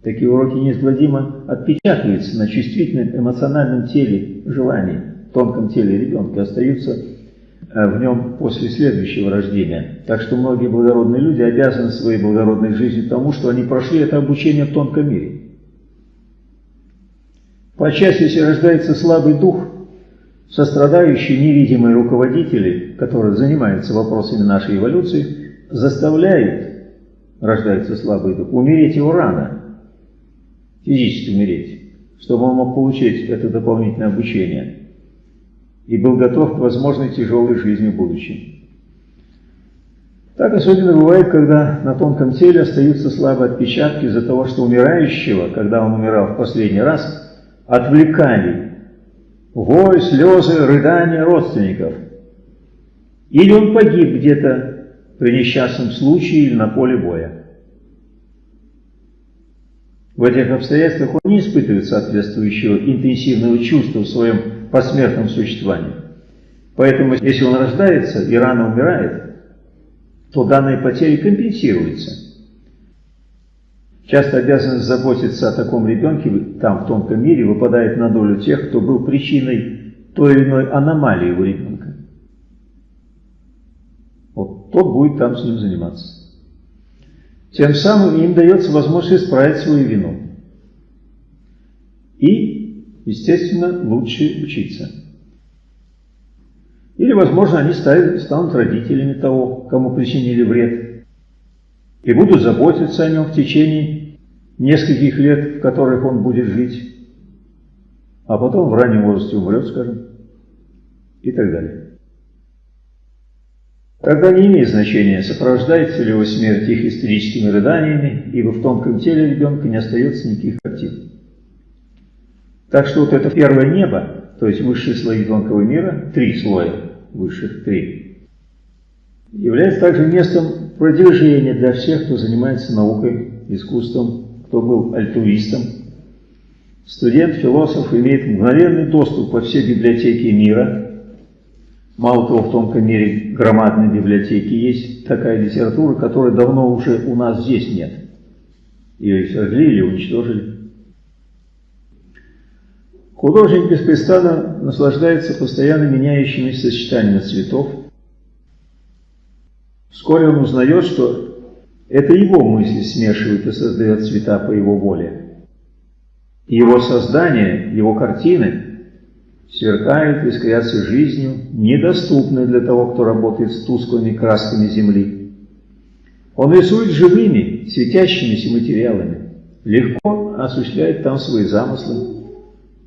Такие уроки неизгладимо отпечатываются на чувствительном эмоциональном теле желаний, тонком теле ребенка, остаются в нем после следующего рождения. Так что многие благородные люди обязаны своей благородной жизнью тому, что они прошли это обучение в тонком мире. По части, если рождается слабый дух, сострадающие невидимые руководители, которые занимаются вопросами нашей эволюции, заставляют, рождается слабый дух, умереть его рано, физически умереть, чтобы он мог получить это дополнительное обучение и был готов к возможной тяжелой жизни в будущем. Так особенно бывает, когда на тонком теле остаются слабые отпечатки из-за того, что умирающего, когда он умирал в последний раз, отвлекали вой, слезы, рыдания родственников. Или он погиб где-то при несчастном случае или на поле боя. В этих обстоятельствах он не испытывает соответствующего интенсивного чувства в своем посмертном существовании. Поэтому, если он рождается и рано умирает, то данные потери компенсируются. Часто обязанность заботиться о таком ребенке там, в тонком мире, выпадает на долю тех, кто был причиной той или иной аномалии у ребенка. вот тот будет там с ним заниматься. Тем самым им дается возможность исправить свою вину. И, естественно, лучше учиться. Или, возможно, они станут родителями того, кому причинили вред, и будут заботиться о нем в течение нескольких лет, в которых он будет жить, а потом в раннем возрасте умрет, скажем, и так далее. Тогда не имеет значения, сопровождается ли его смерть их истерическими рыданиями, ибо в тонком теле ребенка не остается никаких картин. Так что вот это первое небо, то есть высшие слои тонкого мира, три слоя, высших три, является также местом продвижения для всех, кто занимается наукой, искусством, кто был альтруистом. Студент, философ имеет мгновенный доступ во все библиотеки мира, Мало того, в тонком мире громадной библиотеки есть такая литература, которой давно уже у нас здесь нет. Ее сожгли или уничтожили. Художник беспрестанно наслаждается постоянно меняющимися сочетаниями цветов. Вскоре он узнает, что это его мысли смешивают и создают цвета по его воле. Его создание, его картины – сверкают искрятся жизнью, недоступной для того, кто работает с тусклыми красками земли. Он рисует живыми, светящимися материалами, легко осуществляет там свои замыслы,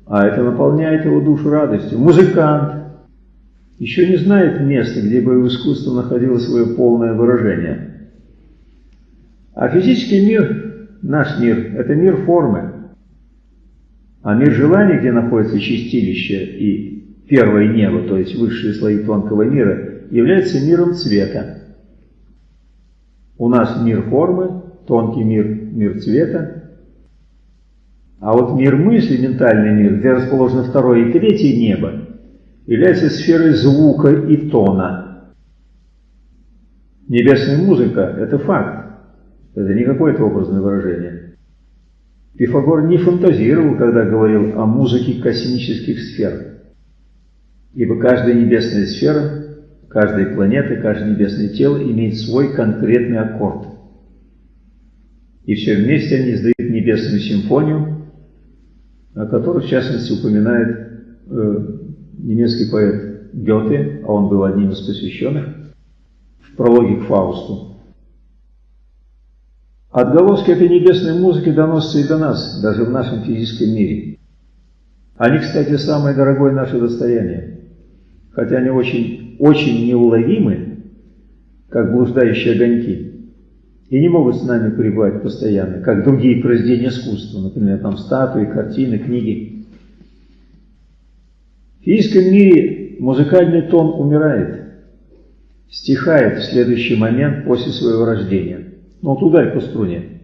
а это наполняет его душу радостью. Музыкант еще не знает места, где бы его искусство находило свое полное выражение. А физический мир, наш мир, это мир формы, а мир желаний, где находится чистилище и первое небо, то есть высшие слои тонкого мира, является миром цвета. У нас мир формы, тонкий мир, мир цвета. А вот мир мысли, ментальный мир, где расположено второе и третье небо, является сферой звука и тона. Небесная музыка – это факт, это не какое-то образное выражение. Пифагор не фантазировал, когда говорил о музыке космических сфер. Ибо каждая небесная сфера, каждая планета, каждое небесное тело имеет свой конкретный аккорд. И все вместе они издают небесную симфонию, о которой, в частности, упоминает э, немецкий поэт Гёте, а он был одним из посвященных, в прологе к Фаусту. Отголоски этой небесной музыки доносятся и до нас, даже в нашем физическом мире. Они, кстати, самое дорогое наше достояние, хотя они очень, очень неуловимы, как блуждающие огоньки, и не могут с нами пребывать постоянно, как другие произведения искусства, например, там статуи, картины, книги. В физическом мире музыкальный тон умирает, стихает в следующий момент после своего рождения. Ну, вот ударь по струне.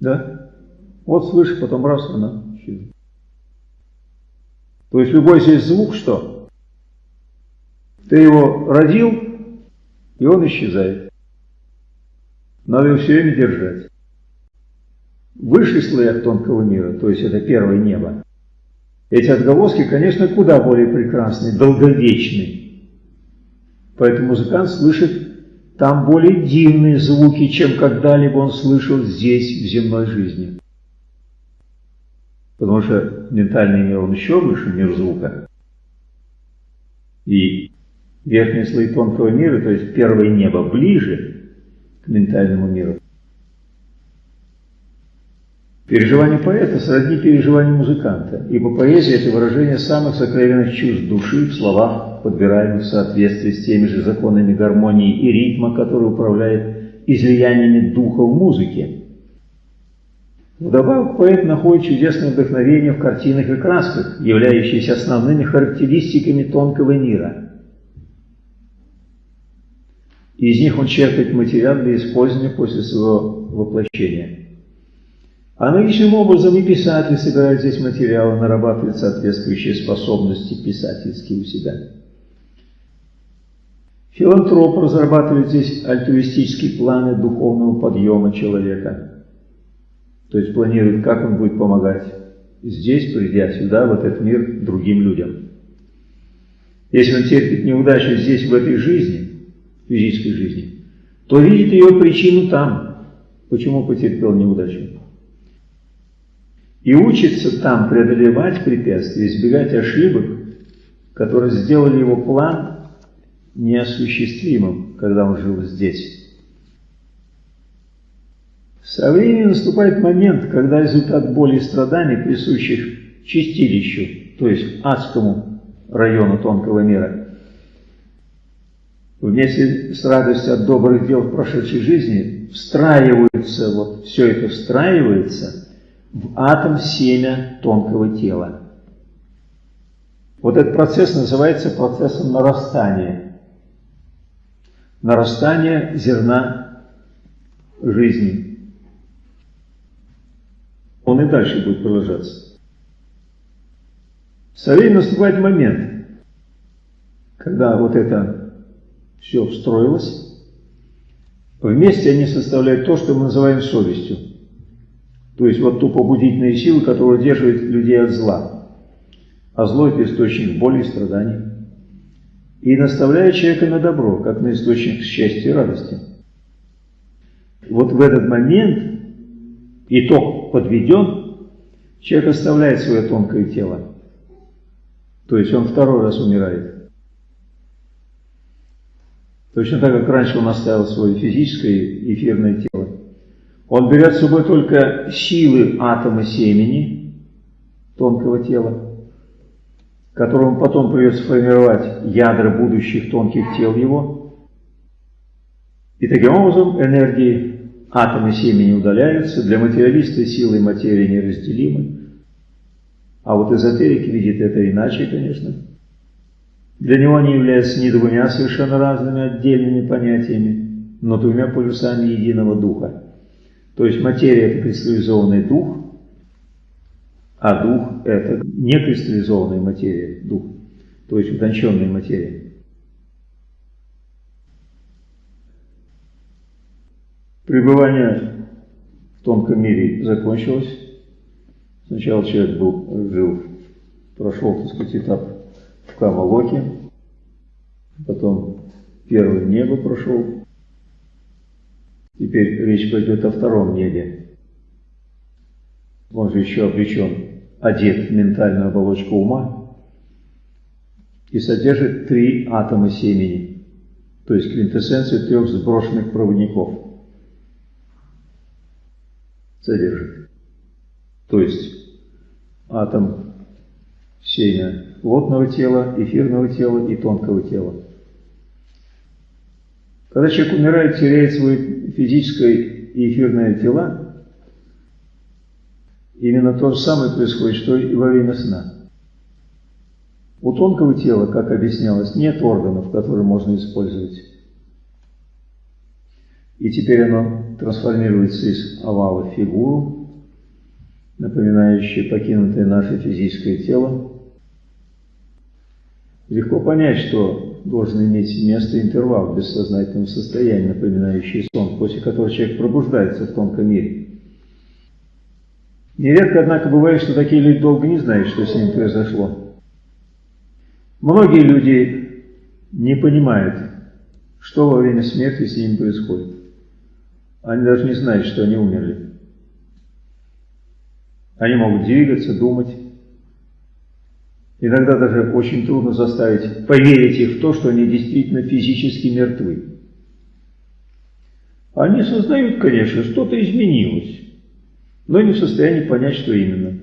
Да? Вот слышишь, потом раз, она исчезла. То есть любой здесь звук, что? Ты его родил, и он исчезает. Надо его все время держать. В высших слоях тонкого мира, то есть это первое небо, эти отголоски, конечно, куда более прекрасны, долговечны. Поэтому музыкант слышит там более дивные звуки, чем когда-либо он слышал здесь, в земной жизни. Потому что ментальный мир, он еще выше, мир звука. И верхние слои тонкого мира, то есть первое небо, ближе к ментальному миру. Переживание поэта сродни переживанию музыканта, ибо поэзия – это выражение самых сокровенных чувств души в словах, подбираемых в соответствии с теми же законами гармонии и ритма, который управляет излияниями духа в музыке. Вдобавок поэт находит чудесное вдохновение в картинах и красках, являющиеся основными характеристиками тонкого мира. Из них он черпает материал для использования после своего воплощения. Аналогичным образом и писатель собирает здесь материалы, нарабатывает соответствующие способности писательские у себя. Филантроп разрабатывает здесь альтруистические планы духовного подъема человека. То есть планирует, как он будет помогать здесь, придя сюда, в этот мир, другим людям. Если он терпит неудачу здесь, в этой жизни, физической жизни, то видит ее причину там, почему потерпел неудачу. И учится там преодолевать препятствия, избегать ошибок, которые сделали его план неосуществимым, когда он жил здесь. Со временем наступает момент, когда результат боли и страданий, присущих чистилищу, то есть адскому району тонкого мира, вместе с радостью от добрых дел в прошедшей жизни встраивается, вот все это встраивается в атом семя тонкого тела. Вот этот процесс называется процессом нарастания. Нарастание зерна жизни он и дальше будет продолжаться. Со временем наступает момент, когда вот это все встроилось, вместе они составляют то, что мы называем совестью. То есть вот ту побудительную силу, которая удерживает людей от зла. А зло – это источник боли и страданий. И наставляет человека на добро, как на источник счастья и радости. Вот в этот момент итог подведен, человек оставляет свое тонкое тело. То есть он второй раз умирает. Точно так, как раньше он оставил свое физическое эфирное тело. Он берет с собой только силы атома семени, тонкого тела, которому потом придется формировать ядра будущих тонких тел его. И таким образом энергии Атомы семени удаляются, для материалиста силы материи неразделимы. А вот эзотерик видит это иначе, конечно. Для него они являются не двумя совершенно разными отдельными понятиями, но двумя полюсами единого духа. То есть материя – это кристаллизованный дух, а дух – это не кристаллизованная материя, дух, то есть утонченная материя. Пребывание в тонком мире закончилось. Сначала человек был, жил, прошел, так сказать, этап в Камалоке, потом первое небо прошел. Теперь речь пойдет о втором небе. Он же еще обречен, одет в ментальную оболочку ума и содержит три атома семени, то есть квинтэссенцию трех сброшенных проводников – содержит. То есть атом семя плотного тела, эфирного тела и тонкого тела. Когда человек умирает, теряет свои физическое и эфирное тела, именно то же самое происходит, что и во время сна. У тонкого тела, как объяснялось, нет органов, которые можно использовать. И теперь оно трансформируется из овала в фигуру, напоминающую покинутое наше физическое тело. Легко понять, что должен иметь место интервал в бессознательном состоянии, напоминающий сон, после которого человек пробуждается в тонком мире. Нередко, однако, бывает, что такие люди долго не знают, что с ним произошло. Многие люди не понимают, что во время смерти с ним происходит. Они даже не знают, что они умерли. Они могут двигаться, думать. Иногда даже очень трудно заставить поверить их в то, что они действительно физически мертвы. Они сознают, конечно, что-то изменилось, но не в состоянии понять, что именно.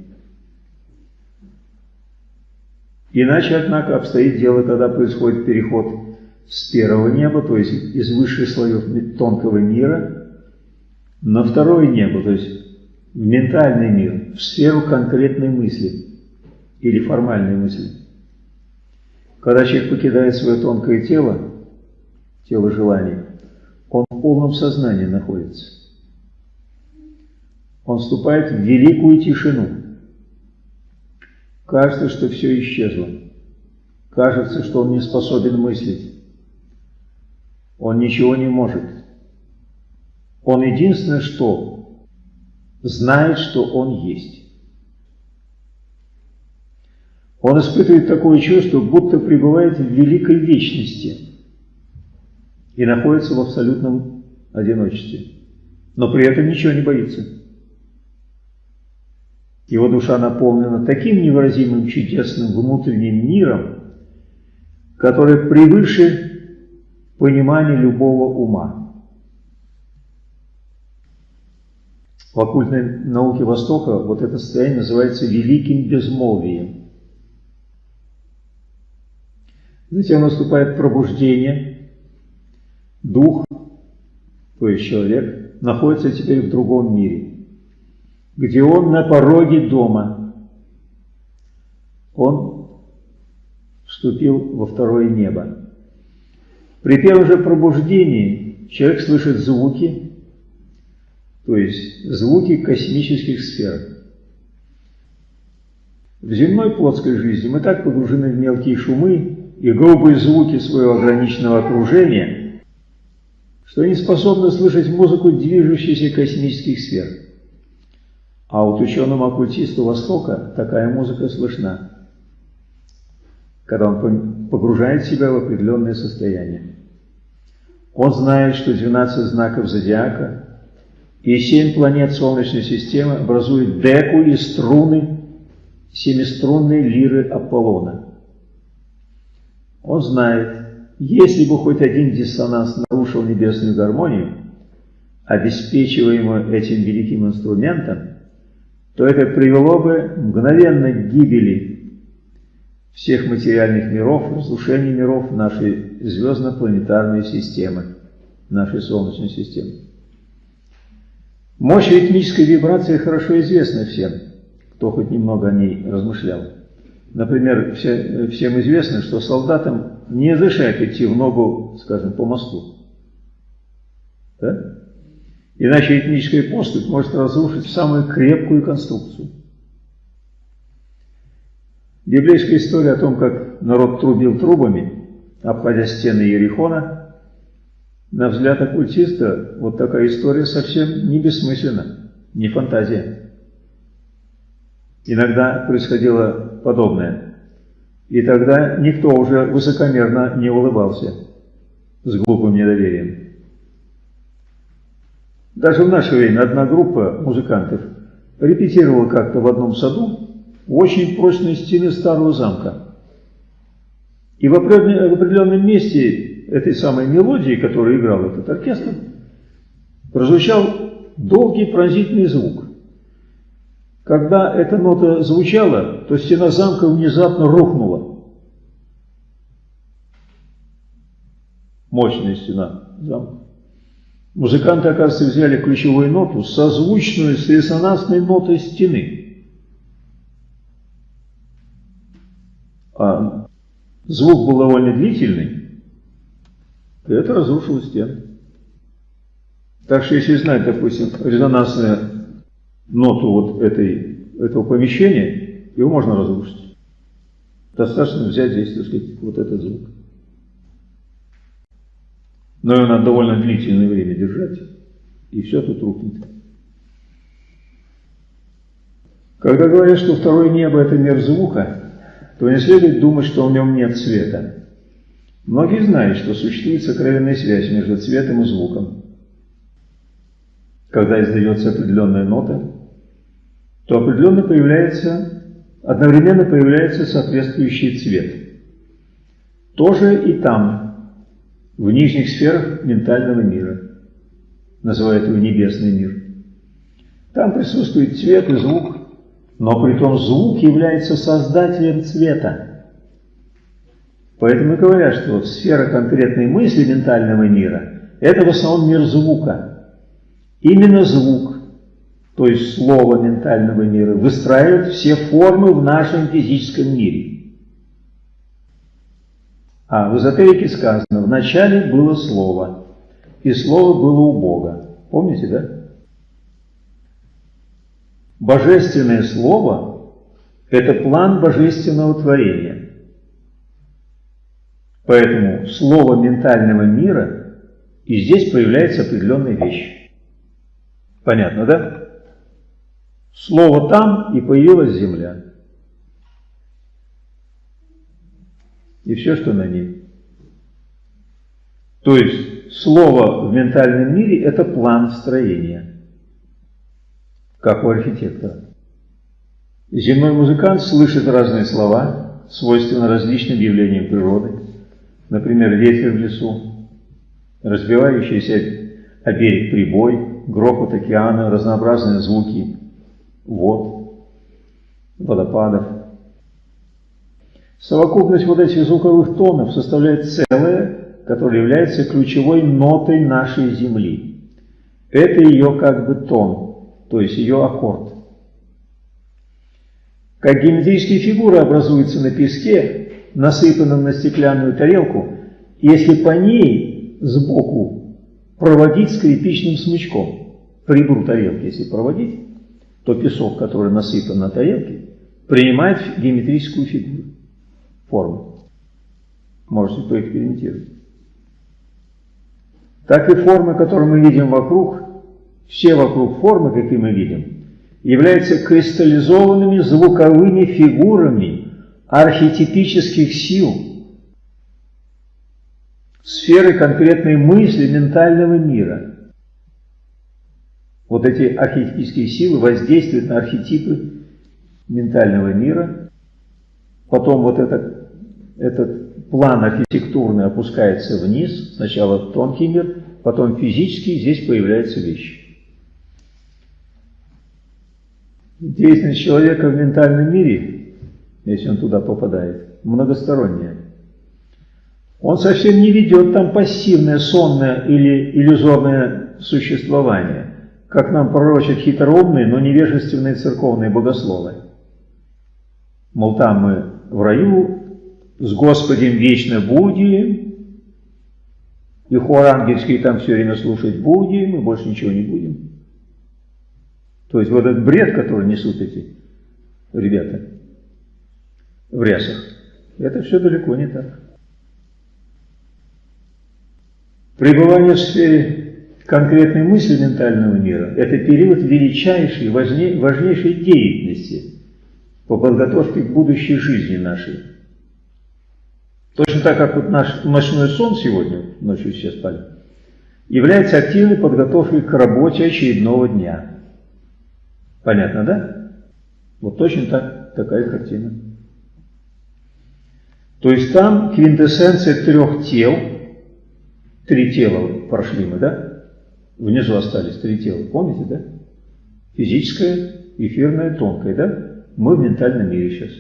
Иначе, однако, обстоит дело, когда происходит переход с первого неба, то есть из высших слоев тонкого мира, на второе небо, то есть в ментальный мир, в сферу конкретной мысли или формальной мысли. Когда человек покидает свое тонкое тело, тело желаний, он в полном сознании находится. Он вступает в великую тишину. Кажется, что все исчезло. Кажется, что он не способен мыслить. Он ничего не может. Он единственное, что знает, что он есть. Он испытывает такое чувство, будто пребывает в великой вечности. и находится в абсолютном одиночестве, но при этом ничего не боится. Его душа наполнена таким невыразимым чудесным внутренним миром, который превыше понимания любого ума. В оккультной науке Востока вот это состояние называется великим безмолвием. Затем наступает пробуждение, дух, то есть человек, находится теперь в другом мире, где он на пороге дома. Он вступил во второе небо. При первом же пробуждении человек слышит звуки, то есть звуки космических сфер. В земной плотской жизни мы так погружены в мелкие шумы и грубые звуки своего ограниченного окружения, что не способны слышать музыку движущихся космических сфер. А вот ученому-оккультисту Востока такая музыка слышна, когда он погружает себя в определенное состояние. Он знает, что 12 знаков зодиака и семь планет Солнечной системы образуют деку и струны семиструнной лиры Аполлона. Он знает, если бы хоть один диссонанс нарушил небесную гармонию, обеспечиваемую этим великим инструментом, то это привело бы мгновенно к гибели всех материальных миров, разрушению миров нашей звездно-планетарной системы, нашей Солнечной системы. Мощь ритмической вибрации хорошо известна всем, кто хоть немного о ней размышлял. Например, все, всем известно, что солдатам не разрешают идти в ногу, скажем, по мосту. Да? Иначе этническая поступь может разрушить самую крепкую конструкцию. Библейская история о том, как народ трубил трубами, обходя стены Ерихона, на взгляд оккультиста, вот такая история совсем не бессмысленна, не фантазия. Иногда происходило подобное. И тогда никто уже высокомерно не улыбался с глупым недоверием. Даже в наше время одна группа музыкантов репетировала как-то в одном саду очень прочные стены старого замка. И в определенном месте этой самой мелодии, которую играл этот оркестр, прозвучал долгий пронзительный звук. Когда эта нота звучала, то стена замка внезапно рухнула. Мощная стена замка. Музыканты, оказывается, взяли ключевую ноту, созвучную с резонансной нотой стены. А звук был довольно длительный, и это разрушило стену. Так что если знать, допустим, резонансную ноту вот этой, этого помещения, его можно разрушить. Достаточно взять здесь, так сказать, вот этот звук. Но его надо довольно длительное время держать, и все тут рухнет. Когда говорят, что второе небо – это мир звука, то не следует думать, что в нем нет света. Многие знают, что существует сокровенная связь между цветом и звуком. Когда издается определенная нота, то определенно появляется, одновременно появляется соответствующий цвет. Тоже и там, в нижних сферах ментального мира. Называют его небесный мир. Там присутствует цвет и звук, но при том звук является создателем цвета. Поэтому и говорят, что сфера конкретной мысли ментального мира – это в основном мир звука. Именно звук, то есть слово ментального мира, выстраивает все формы в нашем физическом мире. А в эзотерике сказано, в начале было слово, и слово было у Бога. Помните, да? Божественное слово – это план божественного творения. Поэтому слово ментального мира, и здесь появляется определенная вещь. Понятно, да? Слово там, и появилась земля. И все, что на ней. То есть, слово в ментальном мире – это план строения, как у архитектора. Земной музыкант слышит разные слова, свойственно различным явлениям природы, например, ветер в лесу, разбивающийся о берег прибой, грохот океана, разнообразные звуки вод, водопадов. Совокупность вот этих звуковых тонов составляет целое, которое является ключевой нотой нашей Земли. Это ее как бы тон, то есть ее аккорд. Как геометрические фигуры образуются на песке, насыпанном на стеклянную тарелку, если по ней сбоку проводить скрипичным смычком, по ребру тарелки, если проводить, то песок, который насыпан на тарелке, принимает геометрическую фигуру, форму. Можете поэкспериментировать. Так и формы, которые мы видим вокруг, все вокруг формы, какие мы видим, являются кристаллизованными звуковыми фигурами архетипических сил, сферы конкретной мысли ментального мира. Вот эти архетипические силы воздействуют на архетипы ментального мира. Потом вот этот, этот план архитектурный опускается вниз. Сначала тонкий мир, потом физический, здесь появляются вещи. Деятельность человека в ментальном мире, если он туда попадает, многосторонняя. Он совсем не ведет там пассивное, сонное или иллюзорное существование, как нам пророчат хитроумные, но невежественные церковные богословы. Мол, там мы в раю, с Господем вечно будем, и хор ангельский там все время слушать будем, и больше ничего не будем. То есть вот этот бред, который несут эти ребята в рясах, это все далеко не так. Пребывание в сфере конкретной мысли ментального мира – это период величайшей, важнейшей деятельности по подготовке к будущей жизни нашей. Точно так, как вот наш ночной сон сегодня, ночью все спали, является активной подготовкой к работе очередного дня – Понятно, да? Вот точно так, такая картина. То есть там квинтэссенция трех тел, три тела прошли мы, да? Внизу остались три тела, помните, да? Физическое, эфирное, тонкое, да? Мы в ментальном мире сейчас.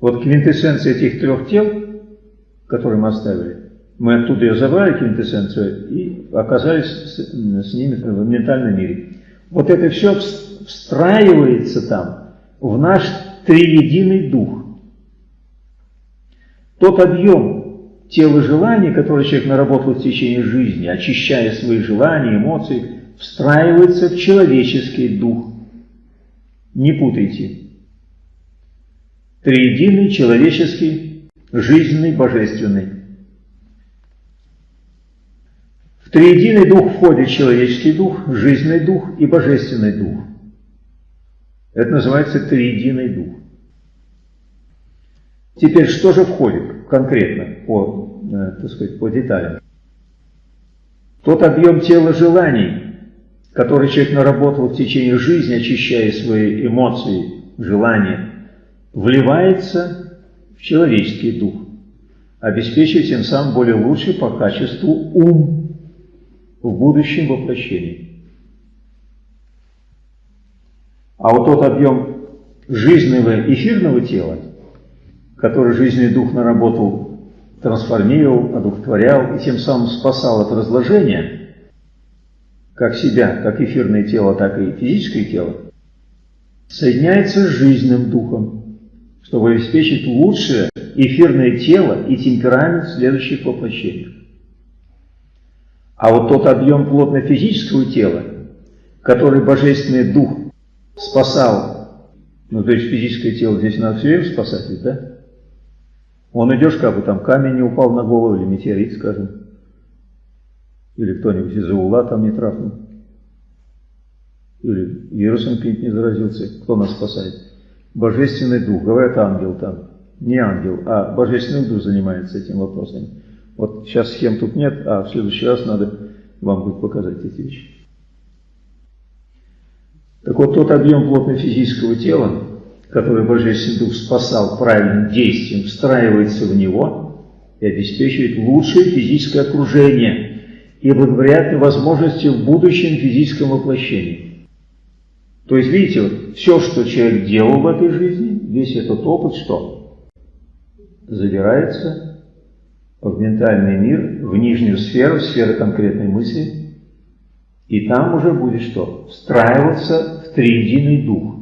Вот квинтэссенция этих трех тел, которые мы оставили, мы оттуда ее забрали, квинтэссенцию, и оказались с, с ними в ментальном мире. Вот это все встраивается там в наш триединый дух. Тот объем тела желаний, который человек наработал в течение жизни, очищая свои желания, эмоции, встраивается в человеческий дух. Не путайте. Триединый, человеческий, жизненный, божественный. В триединый дух входит человеческий дух, жизненный дух и божественный дух. Это называется триединый дух. Теперь, что же входит конкретно по, э, так сказать, по деталям? Тот объем тела желаний, который человек наработал в течение жизни, очищая свои эмоции, желания, вливается в человеческий дух, обеспечивая тем самым более лучший по качеству ум в будущем воплощении. А вот тот объем жизненного эфирного тела, который жизненный дух наработал, трансформировал, одухотворял и тем самым спасал от разложения, как себя, как эфирное тело, так и физическое тело, соединяется с жизненным духом, чтобы обеспечить лучшее эфирное тело и темперамент следующих воплощениях. А вот тот объем плотно-физического тела, который Божественный Дух спасал, ну то есть физическое тело здесь надо все время спасать, да? Он идешь, как бы там камень не упал на голову, или метеорит, скажем, или кто-нибудь из-за угла там не трахнул, или вирусом каким-нибудь не заразился, кто нас спасает? Божественный Дух, говорят ангел там, не ангел, а Божественный Дух занимается этим вопросом. Вот сейчас схем тут нет, а в следующий раз надо вам будет показать эти вещи. Так вот, тот объем плотно-физического тела, который Божественный Дух спасал правильным действием, встраивается в него и обеспечивает лучшее физическое окружение и благоприятные возможности в будущем физическом воплощении. То есть, видите, вот, все, что человек делал в этой жизни, весь этот опыт, что? Забирается в ментальный мир, в нижнюю сферу, сферу конкретной мысли, и там уже будет что? Встраиваться в триединый дух.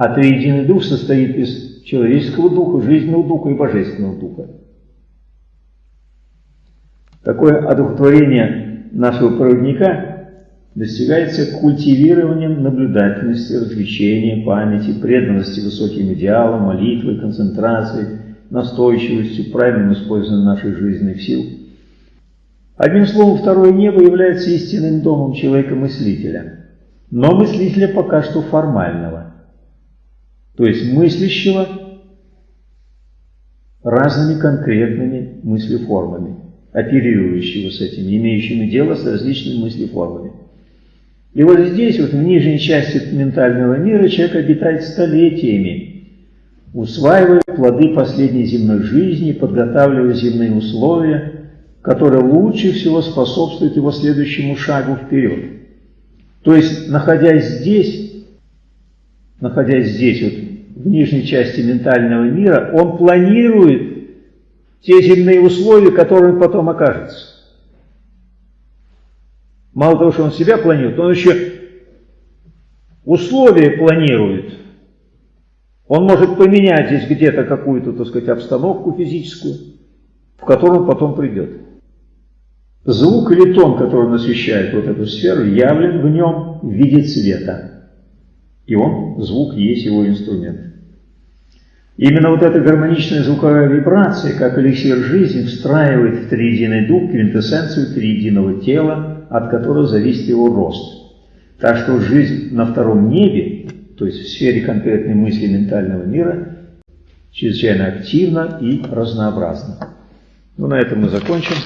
А триединый дух состоит из человеческого духа, жизненного духа и божественного духа. Такое одухотворение нашего проводника достигается культивированием наблюдательности, развлечения, памяти, преданности высоким идеалам, молитвой, концентрацией, настойчивостью, правильным использованием наших жизненных сил – Одним словом, второе небо является истинным домом человека-мыслителя, но мыслителя пока что формального, то есть мыслящего разными конкретными мыслеформами, оперирующего с этим, имеющими дело с различными мыслеформами. И вот здесь, вот в нижней части ментального мира, человек обитает столетиями, усваивая плоды последней земной жизни, подготавливая земные условия – которое лучше всего способствует его следующему шагу вперед. То есть, находясь здесь, находясь здесь, вот, в нижней части ментального мира, он планирует те земные условия, которые он потом окажется. Мало того, что он себя планирует, он еще условия планирует. Он может поменять здесь где-то какую-то, так сказать, обстановку физическую, в которую он потом придет. Звук или тон, который он освещает вот эту сферу, явлен в нем в виде цвета. И он, звук, есть его инструмент. Именно вот эта гармоничная звуковая вибрация, как эликсир жизни, встраивает в триединый дух квинтэссенцию триединого тела, от которого зависит его рост. Так что жизнь на втором небе, то есть в сфере конкретной мысли ментального мира, чрезвычайно активна и разнообразна. Ну, на этом мы закончим.